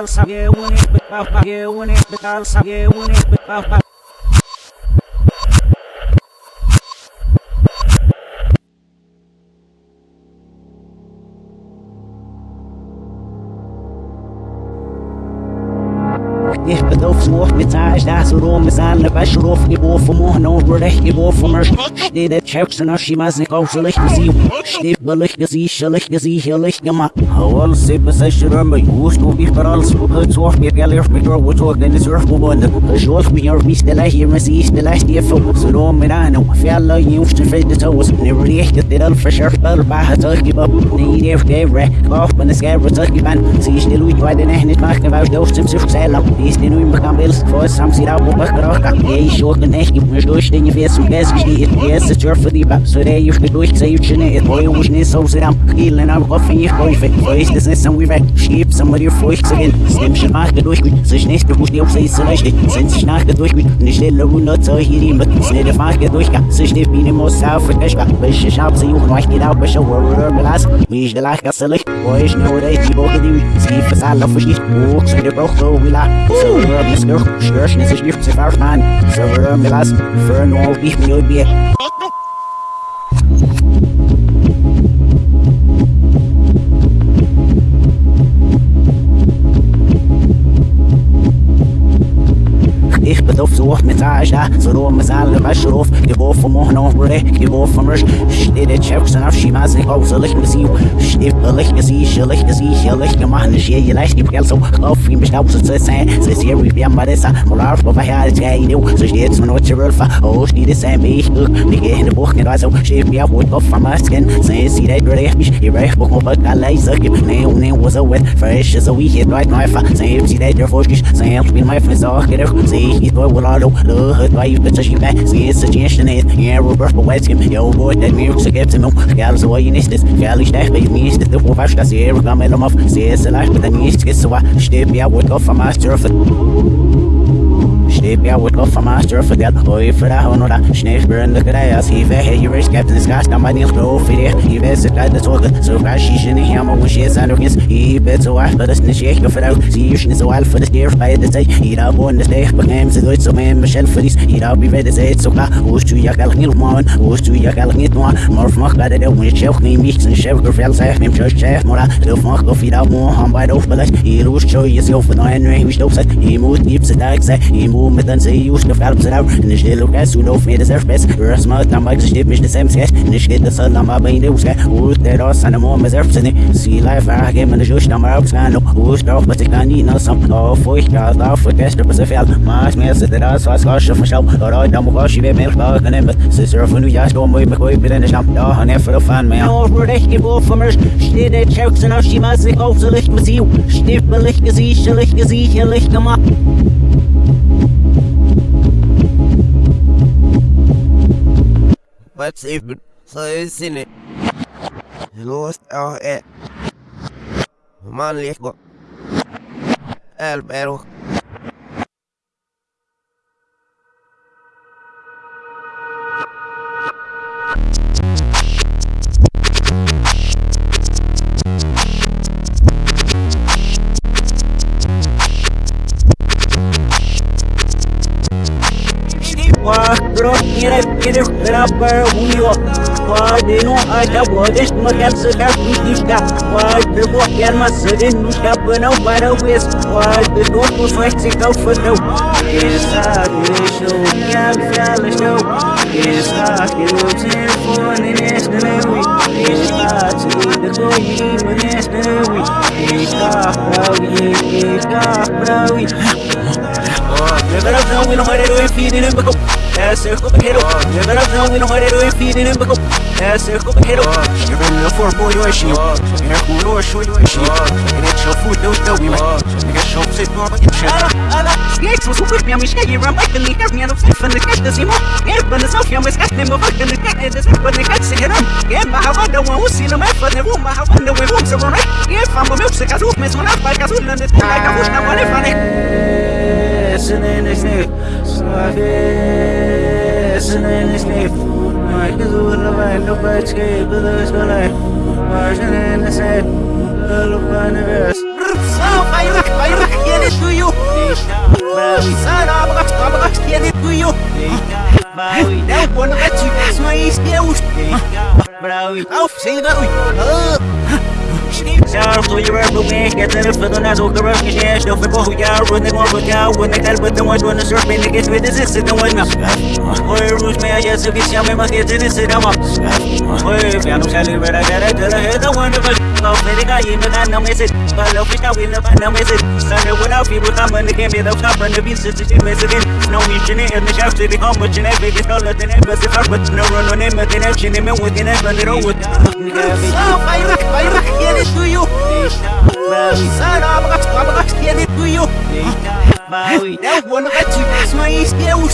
boy. calça, eu único, eu único, calça, eu único, Ich und recht geworfen, steht der Chefs und Aschimas nicht auf so licht sie steht billig gesicht, schlich gesicht, licht gemacht. Hawal se besech ramba, us no bich parals, het zorg mir gelir mit door wat ook in de surf gewonnen. Zorg mir your mis de lach hier mis is de lach die fo, so no mir ano, fjalla jufst de fred de toes, ne recht dit al verscherf bel ba het ook gib up, ne der gevre, kauf man es gevre zog giban, sie ist de lui bei de nicht machen, weil du zum sich selber, ist de nu im kan bils, vor sam sie da wo bach roka, ey nicht mir durch den fest zum ges gesteht, yes it's your for the back, so der ich durch sei ich et boy was ne so kilen am kopf ich boy fe, ist es nicht so wie weg, schieb somebody furcht zu gehen, stem schon nach durch mit, sich nicht bewusst auf sei so leicht, sind sich nach durch mit, nicht stelle hundert so hier die mit, ne der Frage durch, sich nicht wie ne muss auf für dich, welche ich hab sie und euch geht auf, schon wo wir belas, mich der lach gasselig, wo ich nur der die Woche die, sie versal auf sich, wo sei der Bauch so wie la, so wir bis noch, störchen sich nicht zu verfahren, so wir belas, für nur ich mir bi. Ich bedarf so mit Tasha, so rum mit alle Waschruf, gebof vom Mochen auf Bre, gebof vom Risch, steht der Chefs und auf Schimas, ich auf so licht mit sie, steht licht mit sie, licht mit sie, licht gemacht, ich hier leicht die Prell so, auf ihm bestaub ja, ja, du, fresh, so wie hier, right, neufer, so ist sie, der Forschung, so ich bin mein Versorger, sie, ich boy, I Suggestion, ja, bei yo, boy, der mir, so gibt es mir, geil, so, ich dachte, ich nicht, das, was, das, hier, komm, ich auf, sie ist leicht, mit der nicht, so, steht ich auf, am Arsch, Steep ja wordt of van master verdeeld Hoi voor de honora Sneef burende krijs Hieve hey je risk captain is gas Dan maar niet geloof je Je weet het uit de zorgen Zo ga je je niet helemaal Hoe je zijn nog eens Je bent zo hard Dat is niet je gevrouw Zie je niet zo hard Voor de stier bij de tijd Hier daar woon de steeg Beneem ze nooit zo mee Michel verlies Hier daar bij de tijd Zo klaar Hoe is tu je kalk niet man Hoe is tu je kalk niet man Maar mag bij de deel Moet je zelf niet mich Zijn chef zeg Neem je chef Mora Doof mag of je daar moe Han bij de hoofdbeleg Hier hoe is je jezelf Van een nu Wie stoof zet Je moet niet ze daar zijn Je moet hoe met dan zei je de velp zijn en de stille ook zo no meer de best rust maar dan maak je mis de same sketch en de shit de sun maar bij de uske hoe de ros en de mo met zerp zijn see life a game en de jush dan maar op scan hoe straf maar ik kan niet nou sam oh voor ik ga daar voor kerst op zijn vel maar meer zit er als was gas van shop or dan moet je weer meer bak en met sister van nu ja storm moet me gooi binnen de snap ja en even de fan mij oh voor echt geboren van mir steht der checks en als je maar zich auf so licht mit sie. Steht mir licht gesicht licht gesicht licht gemacht What's even so in it. Lost out at Man Lego Albero bronchier gidip beraber uyuyor Vadin o ayda bodiş mekan sıkar tutika Vadin bu gelmesin kapına para uyuz Vadin o kufak çıkav fıtıv Esakmışım gelmişim Esakmışım telefonun esnevi Esakmışım koyumun esnevi Esakmışım esakmışım Esa tudo coi nesta lewi Esa prawi Esa prawi Never have known we don't want to feeding him because Ass there, come hit Never have known we don't want to feeding him because Ass there, come hit You're in the four boy, you issue You're a cool or show you issue And it's your food, don't know we went Nigga, show sit more, but you shit Ana, snakes was with me, I'm a shaggy ram, like the leader, me, and I'm safe from the cat, the same Yeah, but the self, I'm a scat, name of the cat, and the but the cat, sit him Yeah, my how I don't want to see the man for the room, my how I know we won't so right Yeah, if I'm a milk, sick, I do miss one out, like I do, and it's like I was not one if I listening to sleep. Listening to sleep. My kids will never no but escape, but there's no life. Marching in the same. Little funny verse. So, bayrak, bayrak, yeni suyu. Sana bak, bak, yeni suyu. Brawi, não pode não te isso aí, Deus. Brawi, auf, sem garoto. Shout to your ever man, get the for the nazo corrupt cash, no for who ya run the one with ya when they tell but the one when the surf in the get with this is the one now. Boy, Ruth may I just get some must get in this and I'm up. Boy, piano sally but I got it to the head the one of us. No, the the message, no fish out in the no message. Without people come and the game be the top and the beat sister to message. No mission in the shaft the home, but you never get all of the name, but I no run on him, but then action him with the name, but it over. So, bayrak, bayrak, yeni suyu. Sana bak, bak, yeni suyu. Brawi, não vou no gatinho, isso aí, Deus.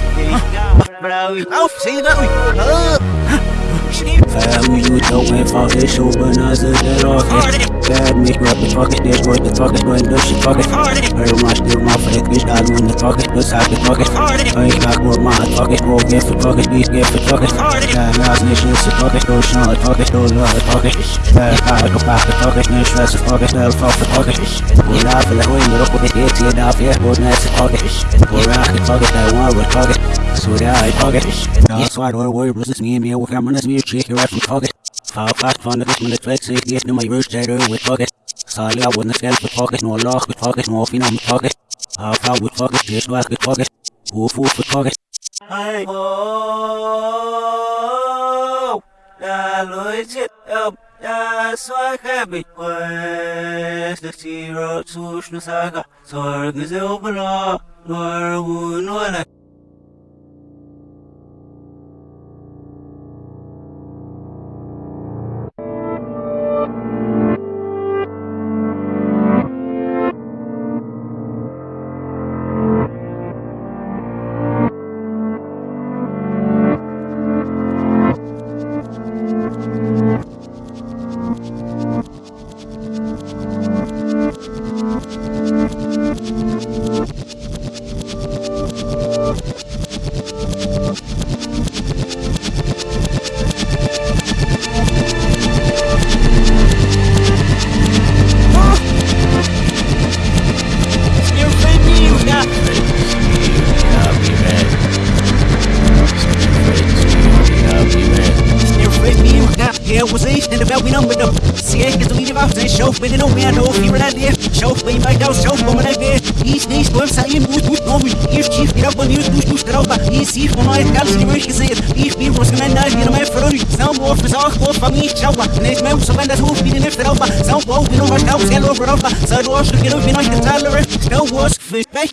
Sem garoto. You win for this show, but not the dead off it. Bad me, grab the fucking dish, worth the talking, when the shit talking. Very much still my that bitch, I when the talking, but side the talking. I ain't got more my talking, go get for talking, these get for talking. Yeah, now it's nation, it's a talking, go shine, talking, go love, talking. Yeah, I go back to talking, no stress, talking, no fuck for talking. Go laugh, like, when you're up with the hit, you're off, yeah, go nice, talking. Go rock, talking, that one, we're talking. So that I talking. That's why I don't worry, but it's me and me, we're coming, it's me, chick, you're actually talking. Fall fast van de rest met het flex, ik eerst nu mijn rust, jij with pocket. Zal jou worden scherp with pocket, no lock with pocket, no fin on pocket. How far with pocket, just work with pocket. Woof woof with pocket. Hey, oh, la loitje, up, ja, zwaar heb ik west. De zero, zoes, no saga, zorg is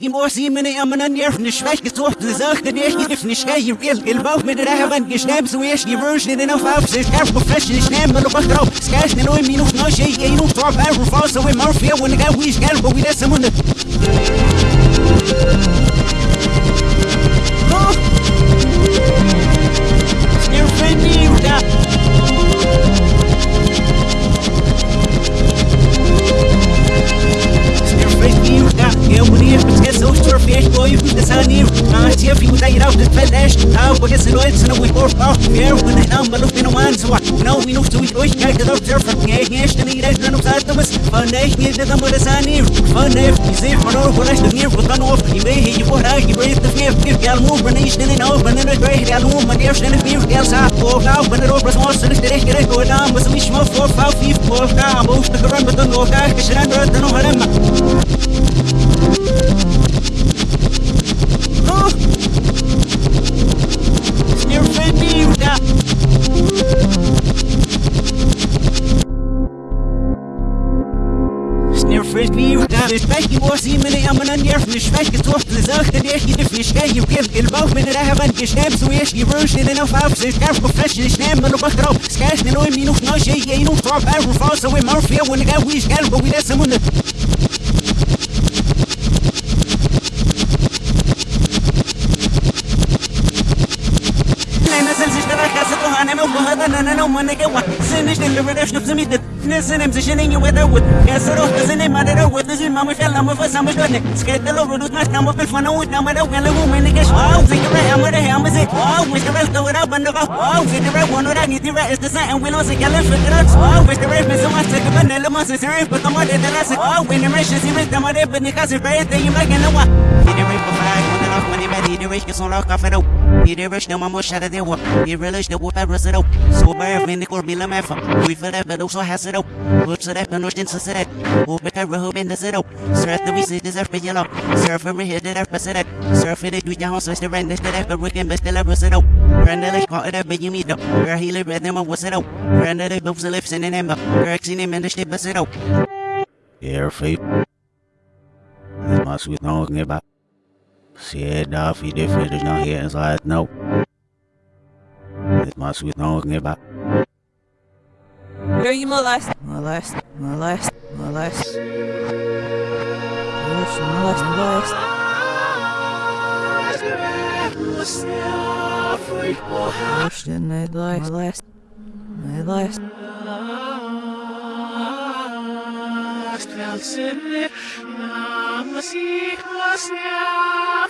fish, back, you more see me, I'm an near from the schwach, it's off to the zach, the near, if you sky, you real, il bauch mit der Havan, geschnäbt, so ich, die Version in auf falaste. Ah, porque se não é, se não é por pau. Eu, quando é não, mas não tem no ano, só. Não, e não estou em dois, que é que eu te surfa. É, é, este nem é, não sabe, mas. Fanei, e de tambor dessa nível. Fanei, e se for não, por este nível, vou estar off. E bem, e por aí, e breathe the fear, fear, ela move, mas nem estende não, mas nem é great, ela move, mas مش باجي بوسي من امنان يرفنش باجي توفت لزرخ ليش يدفنش جاي وكيف البوف من رهبان جشابس ويش يبرش لنا فافس شكاف وفرش نشنام منو بخرب سكاش نلوي منو نوشي ينو طرب ارو فاصة ومرفيا ونقاويش قلبه ويلسمونه أنا نزل زي شركة سطوها أنا موهدان أنا نوم أنا جوا سنش اللي بدأش نفسي ميدت ልስንም ዝሽንኝ ወጠው የስሩ ዝንም አደረው ዝዝ ማሙሽ ያላመፈ ሳሙሽ ወደ ስከተሎ ብዱት ማስታሞ ፍልፈነው ዳመደው ያለው ምንገሽ ዋው ዝግብረ ያመደ ያምዝ ዋው ምሽበል ተወራ በንቀ ዋው ዝግብረ ወኖራ ኒትብረ እስተሳ እንዊሎ ስከለን ፍቅረት ዋው ምሽበረ መስማት ተግበን ለማስ ስሪ በከማደ ተራስ ዋው ወይነመሽ ሲብር ተማደ በኒካ ስፍራዬ ተይምራ ገነዋ ይደምይ በፋይ Money man, he the rich, get some lock off of the He the rich, no mama shot at the war He relish the war, me la maffa We feel that, but also has it up Put it up, and rush into it Who bet a robe in the sit up Surf the deserve me yellow Surf and rehear the rap, sit up Surf it, rap, but we can best the lab, sit up Brandelish, call it up, but you meet up Where he live, and then what's it up Brandelish, both the lips and the name up Correction him, and the shit, but sit up Se da fi de finish now here inside no. This must be talking about. Girl, you molest, molest, molest, molest. Molest, molest, molest. Molest, molest, molest, molest. Nacht, Welt, Sinne, Namas, ich, was, ja,